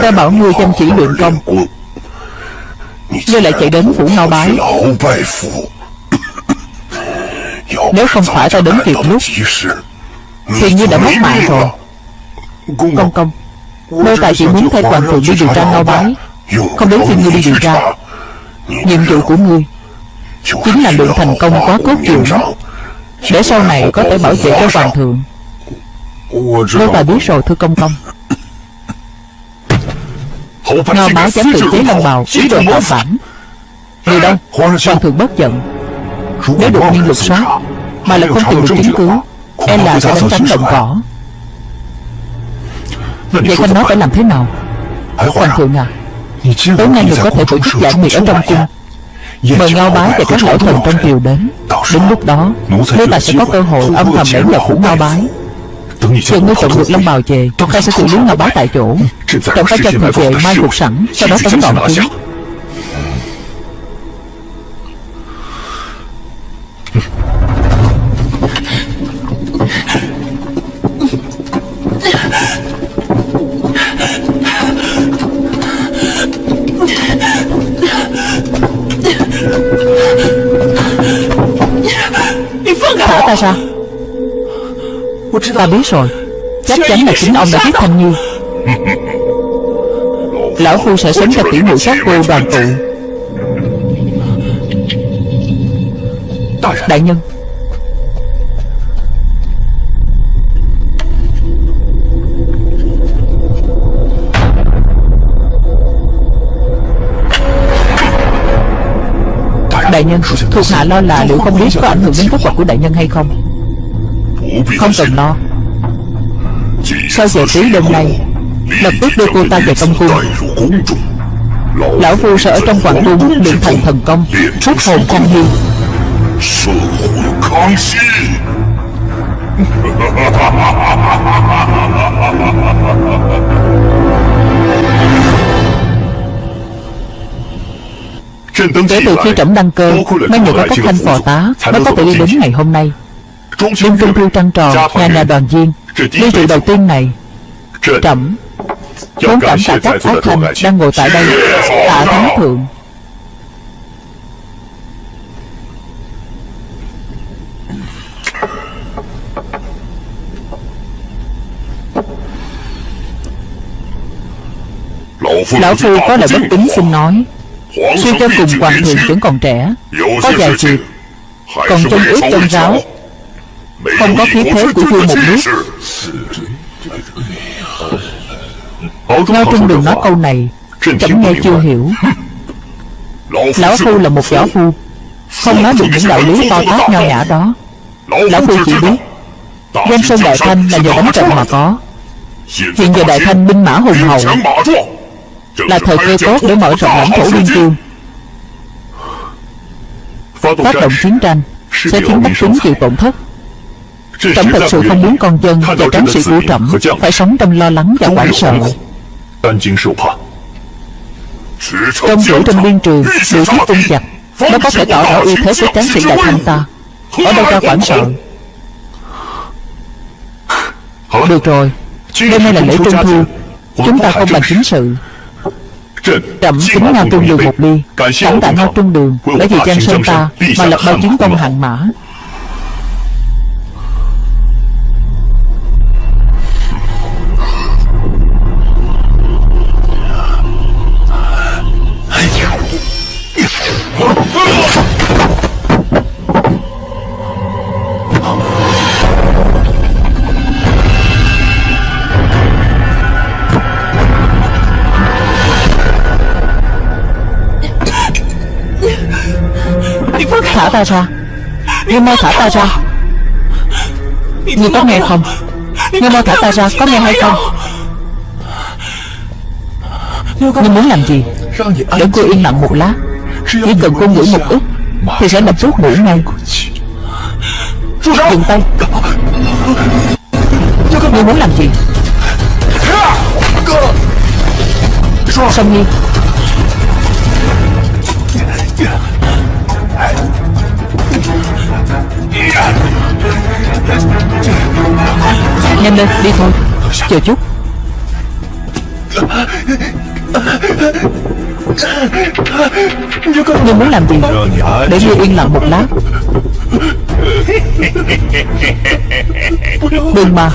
Ta bảo ngươi chăm chỉ luyện công. Ngươi lại chạy đến phủ ngao bái. Nếu không phải ta đến kịp lúc, Thì ngươi đã mất mạng rồi. Công công, nơi tài chỉ muốn thay hoàng thượng đi điều tra ngao bái, Không đến phiên ngươi đi điều tra. Nhiệm vụ của ngươi Chính là luyện thành công quá cốt truyện Để sau này có thể bảo vệ cho hoàng thượng. Nô tài biết rồi, thưa công công Ngao báo dám tự chế long bào Ý đồ tạo phản. Người đâu Hoàng thượng bất giận. Nếu đột nhiên lục soát Mà lại không tìm được chứng cứ E là sẽ đánh trắng động cỏ. Vậy con nói phải làm thế nào? Hoàng thượng à Tối nay người có thể tổ chức giải nguyệt ở trong cung. Mời Ngao Bái và các lão thần trong triều đến. Đến lúc đó Nếu ta sẽ có cơ hội âm thầm lẻn vào phủ Ngao Bái Chờ ngươi trộm được Long Bào về Ta sẽ xử lý Ngao Bái tại chỗ. Trộm phải cho người về mai phục sẵn Sau đó tấn đòn chúng Ta biết rồi. Chắc chắn là chính ông đã giết Thanh Nhi. Lão Phu sẽ sớm cho tỉ muội sát cô đoàn tụ. Đại nhân. Đại nhân, Thuộc hạ lo là liệu không biết có ảnh hưởng đến kết quả của đại nhân hay không? Không cần lo. Sau giờ tí đêm nay Lập tức đưa cô ta về công cung. Lão Phu sẽ ở trong hoàng cung Luyện thành thần công Rút hồn không hiu. Kể từ khi trẫm đăng cơ mấy người có các thanh phò tá Mới có thể đi đến ngày hôm nay. Đinh Tung Thư trăng tròn Nhà nhà đoàn viên Ly rượu đầu tiên này Trẫm Muốn cảm tạ các ác thành đang ngồi tại đây Tạ Thánh Thượng. Lão Phu có lời bất tính xin nói Suy cho cùng Hoàng thượng vẫn còn trẻ Có vài chuyện Còn chân ước chân ráo không có khí thế của vua một nước. Ngao Trung Đường nói câu này. Chấm nghe chưa hiểu. Lão Phu là một võ phu. Không nói được những đạo lý to tát nho nhã đó. Lão Phu chỉ biết Giang Sơn Đại Thanh là nhờ đánh trận mà có. Hiện giờ Đại Thanh binh mã hùng hậu Là thời cơ tốt để mở rộng lãnh thổ biên cương Phát động chiến tranh Sẽ khiến bách tính chịu tổn thất Trẫm thật sự không muốn con dân và tráng sự của Trẫm phải sống trong lo lắng và quản sợ. Trong rủ trong biên trường, điều thiết tung chặt, nó có thể tỏ rõ ưu thế của tráng sĩ đại thanh ta. Ở đâu ra quản sợ? Được rồi, đêm nay là lễ trung thu, chúng ta không bàn chính sự. Trẫm kính Ngao Trung Đường một ly. Cảm tạ Ngao Trung Đường để vì gian Sơn ta Mà lập bao chiến công hạng mã. Thả ta ra. Ngươi mau thả ta ra. Ngươi có nghe không? Ngươi mau thả ta ra, Có nghe hay không? Ngươi muốn làm gì? Để cô yên lặng một lát. Chỉ cần cô ngửi một ít Thì sẽ lập tức ngủ ngay. Dừng tay. Ngươi muốn làm gì? Song Nhi Nhanh lên, đi thôi. Chờ chút Ngươi muốn làm gì? Để ngươi yên lặng một lát. Đừng mà.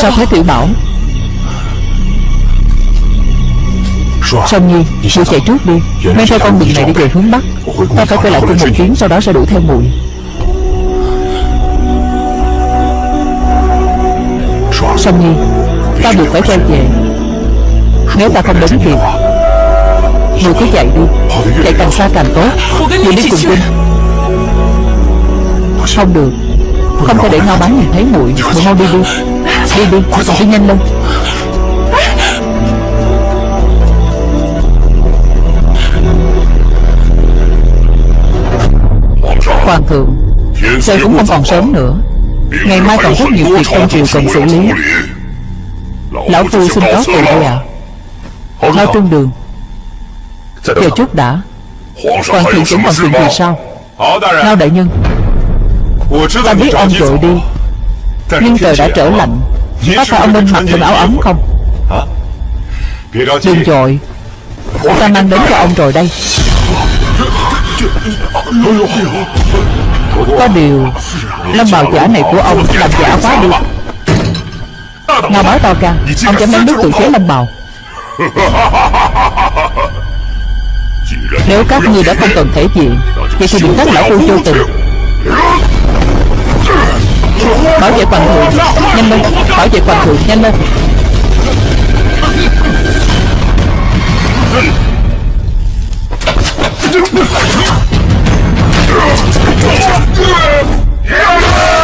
Sao thế Tiểu Bảo? Song Nhi Muội chạy trước đi. Men theo con đường này đi về hướng Bắc. Ta phải quay lại cung một chuyến Sau đó sẽ đuổi theo muội. Song Nhi Ta buộc phải quay về. Nếu ta không đến kịp Muội cứ chạy đi. Chạy càng xa càng tốt. Muội đi cùng Vinh. Không được. Không thể để Ngao Bá nhìn thấy muội. Muội mau đi đi Đi đi. Đi nhanh lên. Hoàng thượng Trời cũng không còn sớm nữa? Ngày mai còn rất nhiều việc trong triều cần xử lý. Lão Phu xin cáo từ đây ạ. Lao trung đường Chờ chút đã. Hoàng thượng vẫn còn chuyện gì sao? Ngao đại nhân. Ta biết ông vội đi. Nhưng trời đã trở lạnh Có phải ông nên mặc thêm áo ấm không? Đừng dội Ta mang đến cho ông rồi đây. Có điều Lâm bào giả này của ông làm giả quá đi. Ngao báo to gan Ông dám đánh nước tự chế lâm bào. Nếu các ngươi đã không cần thể diện Vậy thì đừng trách lão phu vô tình Bảo vệ hoàng thượng. Nhanh lên. Bảo vệ hoàng thượng. Nhanh lên. Yeah!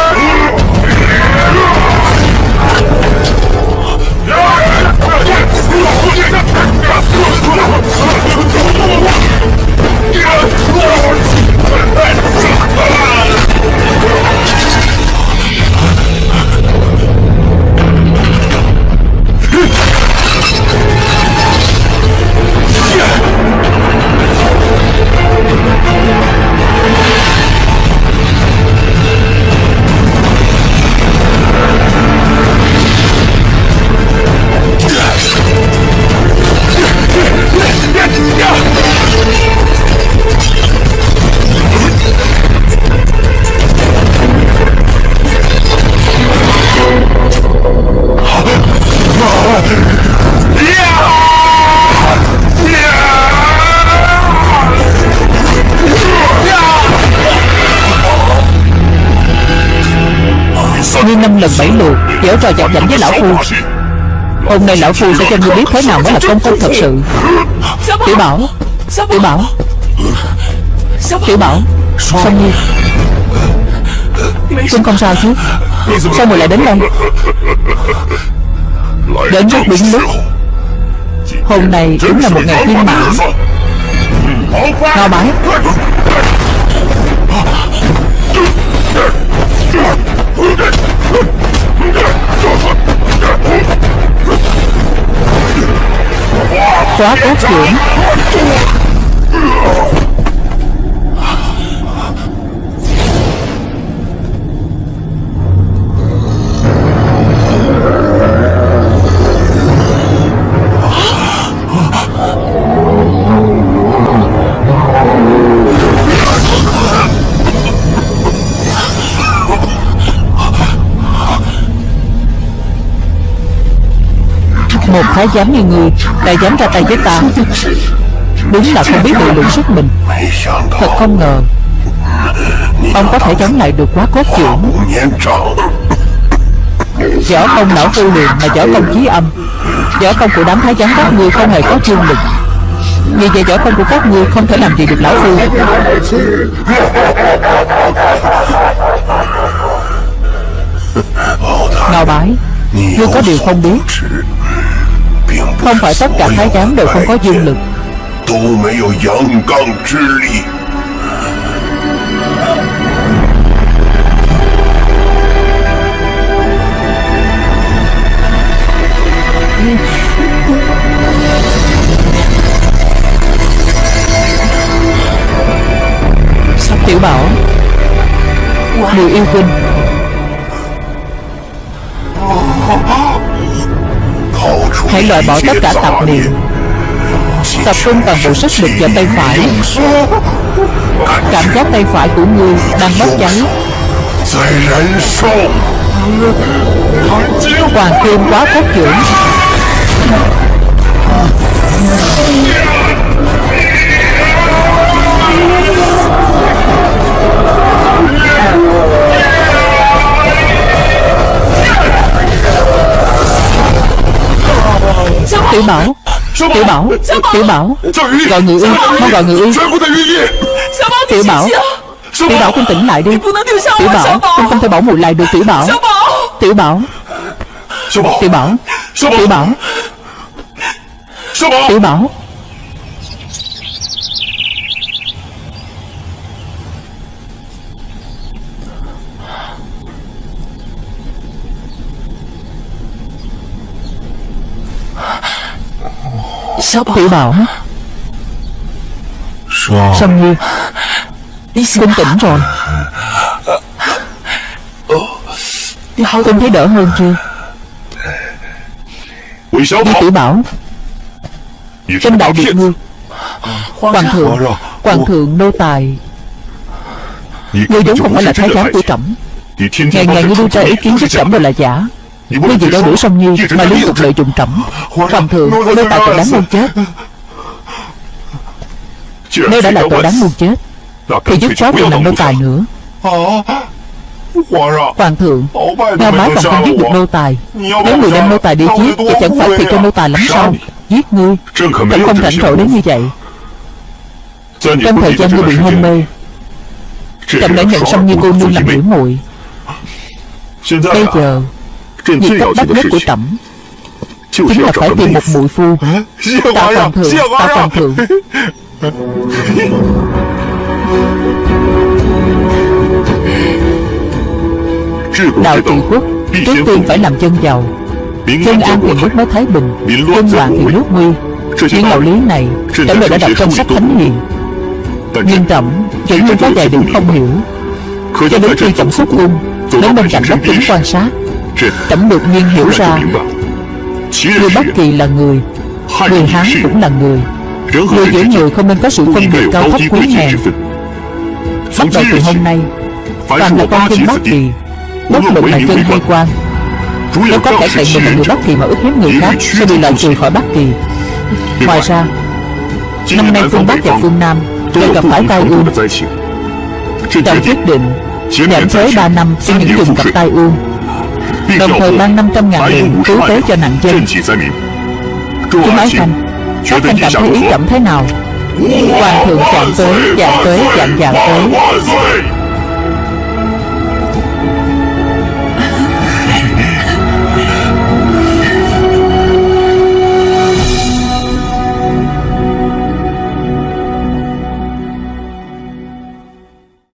Lượt trò chọc giận với lão phu. Hôm nay lão phu sẽ cho ngươi biết thế nào mới là công phu thật sự. Tiểu Bảo Tiểu Bảo Tiểu Bảo Song không sao chứ? Sao mùi lại đến đây? Đến rất đúng lúc. Hôm nay đúng là một ngày thiên mãn. Ngao bái Khóa cốt trưởng Một thái giám như ngươi Lại dám ra tay với ta. Đúng là không biết tự lượng sức mình. Thật không ngờ, Ông có thể chống lại được quá cốt trưởng. Võ công não phu liền mà võ công chí âm. Võ công của đám thái giám các ngươi không hề có chương lực. Vì vậy võ công của các ngươi không thể làm gì được lão phu. Ngao bái, Ngươi có điều không biết. Không phải tất cả thái giám đều không có dương lực. sắp tiểu bảo? Người yêu huynh. Hãy loại bỏ tất cả tạp niệm. Tập trung toàn bộ sức lực vào tay phải. Cảm giác tay phải của ngươi đang bốc cháy Hoàng kim quá cốt dưỡng Tiểu Bảo. Tiểu Bảo? Tiểu Bảo. Gọi người y Mau gọi người y Tiểu Bảo. Tiểu Bảo? Con tỉnh lại đi. Tiểu Bảo Con không thể bảo mùi lại được Tiểu Bảo. Tiểu Bảo. Tiểu Bảo. Tiểu Bảo? Tiểu Bảo. Tiểu Bảo Sâm như Con tỉnh rồi? Con thấy đỡ hơn chưa? Đi Tiểu Bảo Trong đại điện ngư, Hoàng thượng Hoàng thượng nô tài. Ngươi đúng không phải là thái giám của trẫm. Ngày ngày ngươi đưa ra ý kiến của trẫm đều là giả nếu vì đôi đuổi song nhi mà liên tục lợi dụng trẫm. Hoàng thượng Lôi Tài tội đáng muôn chết. Nếu đã là tội đáng muôn chết. Thì dứt khoát đừng làm nô tài nữa. Hoàng thượng Ngao má còn không giết được nô tài. Nếu người đem nô tài đi giết Thì chẳng phải thì cho nô tài lắm sao Giết ngươi. Trẫm không rảnh rỗi đến như vậy. Trong thời gian ngươi bị hôn mê Trẫm đã nhận xong như cô nương làm biểu muội. Bây giờ Việc cấp bách nhất của trẫm Chính là phải tìm một mũi phu. Tạo phòng thượng Tạo phòng thượng. Đạo trị quốc Trước tiên phải làm dân giàu. Dân an thì nước mới thái bình Dân loạn thì nước nguy. Những đạo lý này Trẫm đã đọc trong sách thánh hiền. Nhưng trẫm chỉ như có vài điểm không hiểu. Cho đến khi trẫm xuất cung, Đến bên cạnh đất tính quan sát. Tẩm đột nhiên hiểu ra. Người Bắc Kỳ là người. Người Hán cũng là người. Người giữa người không nên có sự phân biệt cao thấp quý hèn Bắt đầu từ hôm nay toàn là con dân Bắc Kỳ. Bất luận là dân hay quan. Nếu có kẻ cậy mình là người Bắc Kỳ mà ức hiếp người khác Sẽ bị loại trừ khỏi Bắc Kỳ. Ngoài ra Năm nay phương Bắc và phương Nam Đều gặp phải tai ương. Trọng quyết định giảm thuế 3 năm cho những vùng gặp tai ương Đồng thời ban 500 ngàn tiền cứu tế cho nạn dân. Chúng ái khanh Các khanh cảm thấy ý trọng thế nào? Hoàng thượng chạm tới, chạm tới, chạm chạm tới.